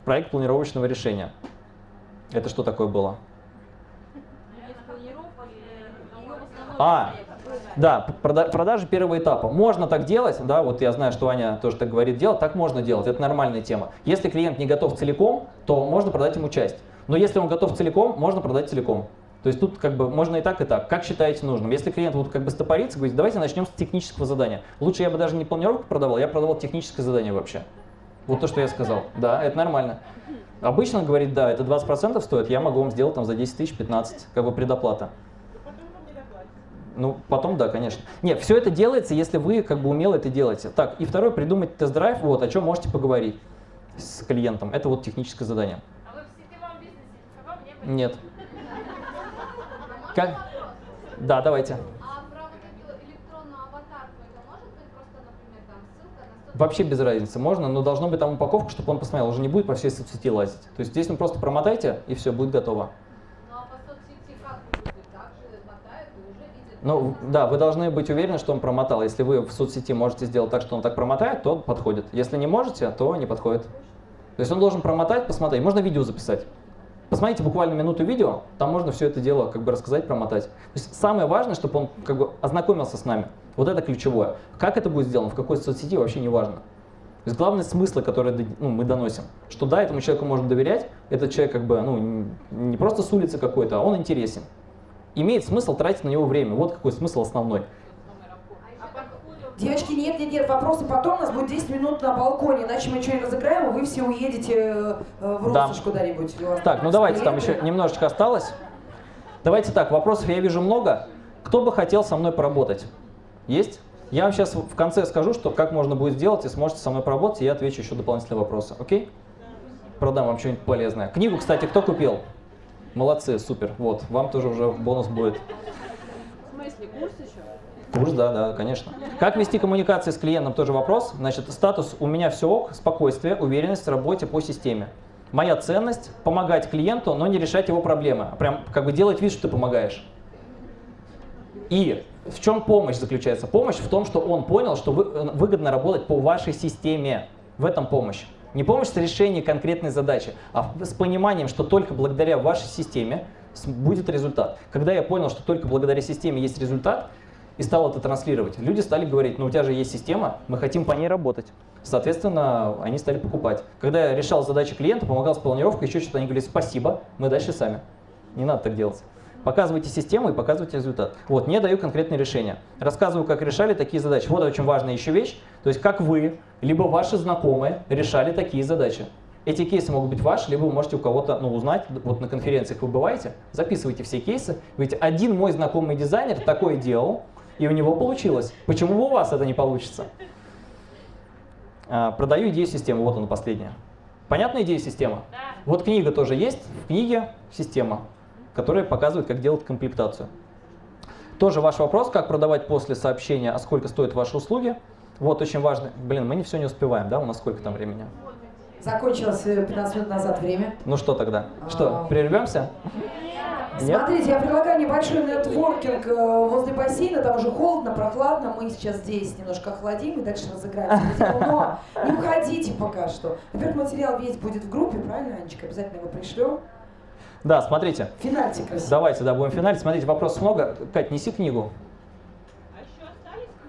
проект планировочного решения. Это что такое было? А, да, прода- продажи первого этапа. Можно так делать, да, вот я знаю, что Аня тоже так говорит делать, так можно делать, это нормальная тема. Если клиент не готов целиком, то можно продать ему часть. Но если он готов целиком, можно продать целиком. То есть тут как бы можно и так, и так. Как считаете нужным? Если клиент вот как бы стопорится, говорит, давайте начнем с технического задания. Лучше я бы даже не планировку продавал, я продавал техническое задание вообще. Вот то, что я сказал. Да, это нормально. Обычно говорит, да, это 20% стоит, я могу вам сделать там за 10 тысяч 15, как бы предоплата. Потом вам не доплатят. Ну, потом да, конечно. Нет, все это делается, если вы как бы умело это делаете. Так, и второе, придумать тест-драйв, вот, о чем можете поговорить с клиентом. Это вот техническое задание. А вы в сетевом бизнесе никого не были? Нет. Как? Да, давайте. А про вот эту электронную аватарку, это может быть просто, например, там ссылка на 100 Вообще без разницы, можно, но должно быть там упаковка, чтобы он посмотрел, уже не будет по всей соцсети лазить. То есть здесь вы просто промотайте, и все, будет готово. Ну а по соцсети как будет? Так же мотают и уже видят Ну, да, вы должны быть уверены, что он промотал. Если вы в соцсети можете сделать так, что он так промотает, то подходит. Если не можете, то не подходит. То есть он должен промотать, посмотреть. Можно видео записать. Посмотрите буквально минуту видео, там можно все это дело как бы рассказать, промотать. То есть самое важное, чтобы он как бы ознакомился с нами. Вот это ключевое. Как это будет сделано, в какой соцсети, вообще не важно. То есть главный смысл, который ну, мы доносим, что да, этому человеку можно доверять, этот человек как бы ну, не просто с улицы какой-то, а он интересен. Имеет смысл тратить на него время. Вот какой смысл основной. Девочки, нет, нет, нет, вопросы потом, у нас будет 10 минут на балконе, иначе мы что-нибудь разыграем, и вы все уедете э, в Да. Россошь куда-нибудь. Так, ну давайте, там еще немножечко осталось. Давайте так, вопросов я вижу много. Кто бы хотел со мной поработать? Есть? Я вам сейчас в конце скажу, что как можно будет сделать, и сможете со мной поработать, и я отвечу еще дополнительные вопросы. Окей? Продам вам что-нибудь полезное. Книгу, кстати, кто купил? Молодцы, супер. Вот, вам тоже уже бонус будет. В смысле, курс еще? Курс, да, да, конечно. Как вести коммуникации с клиентом, тоже вопрос. Значит, статус «У меня все ок», спокойствие, уверенность в работе по системе. Моя ценность – помогать клиенту, но не решать его проблемы. а Прям как бы делать вид, что ты помогаешь. И в чем помощь заключается? Помощь в том, что он понял, что вы- э, выгодно работать по вашей системе. В этом помощь. Не помощь с решением конкретной задачи, а с пониманием, что только благодаря вашей системе будет результат. Когда я понял, что только благодаря системе есть результат, и стал это транслировать, люди стали говорить, ну у тебя же есть система, мы хотим по ней работать. Соответственно, они стали покупать. Когда я решал задачи клиента, помогал с планировкой, еще что-то, они говорили, спасибо, мы дальше сами. Не надо так делать. Показывайте систему и показывайте результат. Вот, не даю конкретные решения. Рассказываю, как решали такие задачи. Вот очень важная еще вещь. То есть, как вы, либо ваши знакомые решали такие задачи. Эти кейсы могут быть ваши, либо вы можете у кого-то ну, узнать. Вот на конференциях вы бываете, записывайте все кейсы. Ведь один мой знакомый дизайнер такое делал, и у него получилось. Почему у вас это не получится? А, Продаю идею системы. Вот она последняя. Понятна идея системы? Вот книга тоже есть. В книге система, которая показывает, как делать комплектацию. Тоже ваш вопрос, как продавать после сообщения, а сколько стоят ваши услуги. Вот очень важно. Блин, мы не все не успеваем, да? У нас сколько там времени? Закончилось э, 15 минут назад время. Ну что тогда? Что, А. прервемся? Нет? Смотрите, я предлагаю небольшой нетворкинг э, возле бассейна, там уже холодно, прохладно, мы сейчас здесь немножко охладим и дальше разыграем. <laughs> Но не уходите пока что. Во-первых, материал весь будет в группе, правильно, Анечка? Обязательно его пришлем. Да, смотрите. Финальте красиво. Давайте, да, будем финалить. Смотрите, вопросов много. Кать, неси книгу.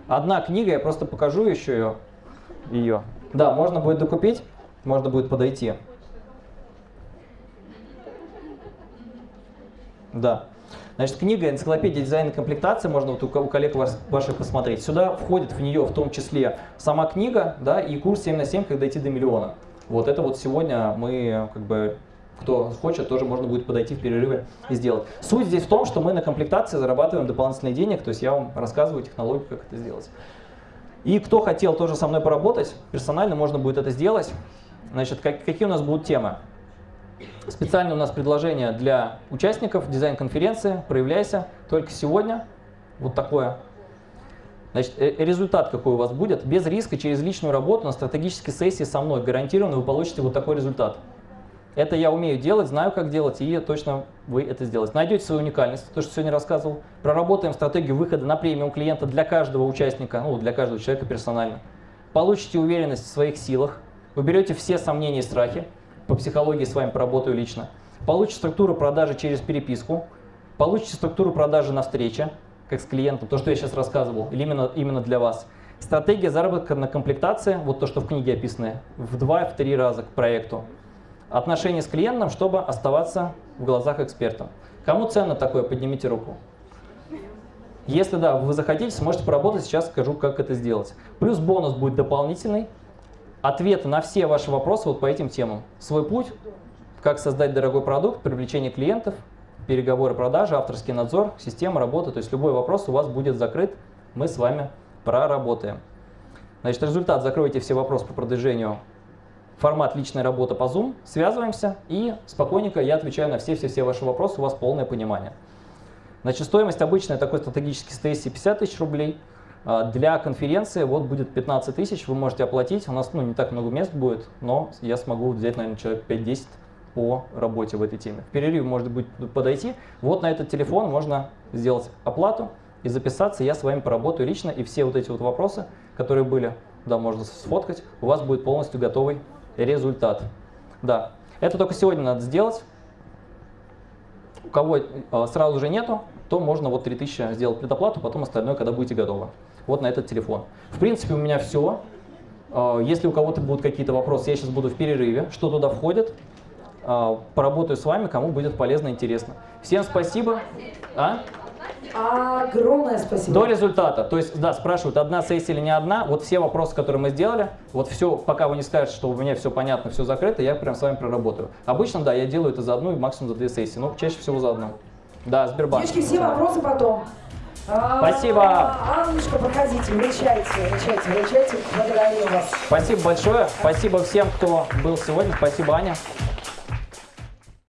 Одна книга, я просто покажу еще ее. ее. Да, можно будет докупить, можно будет подойти. Да. Значит, книга «Энциклопедия дизайна и комплектации», можно вот у, ко- у коллег ваших посмотреть. Сюда входит в нее в том числе сама книга, да, и курс 7 на 7, как дойти до миллиона. Вот это вот сегодня мы, как бы, кто хочет, тоже можно будет подойти в перерыве и сделать. Суть здесь в том, что мы на комплектации зарабатываем дополнительные денег, то есть я вам рассказываю технологию, как это сделать. И кто хотел тоже со мной поработать, персонально можно будет это сделать. Значит, как- какие у нас будут темы? Специально у нас предложение для участников дизайн-конференции. Проявляйся только сегодня. Вот такое. Значит, э, результат какой у вас будет? Без риска через личную работу на стратегической сессии со мной гарантированно вы получите вот такой результат. Это я умею делать, знаю, как делать, и точно вы это сделаете. Найдете свою уникальность, то, что сегодня рассказывал. Проработаем стратегию выхода на премиум клиента для каждого участника, ну, для каждого человека персонально. Получите уверенность в своих силах, уберете все сомнения и страхи. По психологии с вами поработаю лично. Получите структуру продажи через переписку. Получите структуру продажи на встрече, как с клиентом, то, что я сейчас рассказывал, или именно, именно для вас. Стратегия заработка на комплектации, вот то, что в книге описано, в 2-3 раза к проекту отношения с клиентом, чтобы оставаться в глазах эксперта. Кому ценно такое, поднимите руку. Если да, вы захотите, сможете поработать, сейчас скажу, как это сделать. Плюс бонус будет дополнительный. Ответы на все ваши вопросы вот по этим темам. Свой путь, как создать дорогой продукт, привлечение клиентов, переговоры продажи, авторский надзор, система работы. То есть любой вопрос у вас будет закрыт, мы с вами проработаем. Значит, результат, закройте все вопросы по продвижению формат личная работа по Zoom, связываемся и спокойненько я отвечаю на все-все-все ваши вопросы, у вас полное понимание. Значит, стоимость обычная такой стратегический сессии 50 тысяч рублей. А, Для конференции вот будет 15 тысяч, вы можете оплатить. У нас ну, не так много мест будет, но я смогу взять, наверное, человек 5-10 по работе в этой теме. В перерыве может быть подойти. Вот на этот телефон можно сделать оплату и записаться, я с вами поработаю лично, и все вот эти вот вопросы, которые были, да, можно сфоткать, у вас будет полностью готовый результат. Да, это только сегодня надо сделать. У кого э, сразу же нету, то можно вот 3000 сделать предоплату, потом остальное, когда будете готовы. Вот на этот телефон. В принципе, у меня все. Э, Если у кого-то будут какие-то вопросы, я сейчас буду в перерыве, что туда входит. Э, Поработаю с вами, кому будет полезно интересно. Всем спасибо. А? Огромное спасибо. До результата. То есть, да, спрашивают, одна сессия или не одна. Вот все вопросы, которые мы сделали, вот все, пока вы не скажете, что у меня все понятно, все закрыто, я прям с вами проработаю. Обычно, да, я делаю это за одну и максимум за две сессии, но чаще всего за одну. Да, Сбербанк. Девочки, все вопросы потом. А, Спасибо. Аннушка, проходите, вручайте, вручайте, вручайте. Благодарю вас. Спасибо большое. Спасибо всем, кто был сегодня. Спасибо, Аня.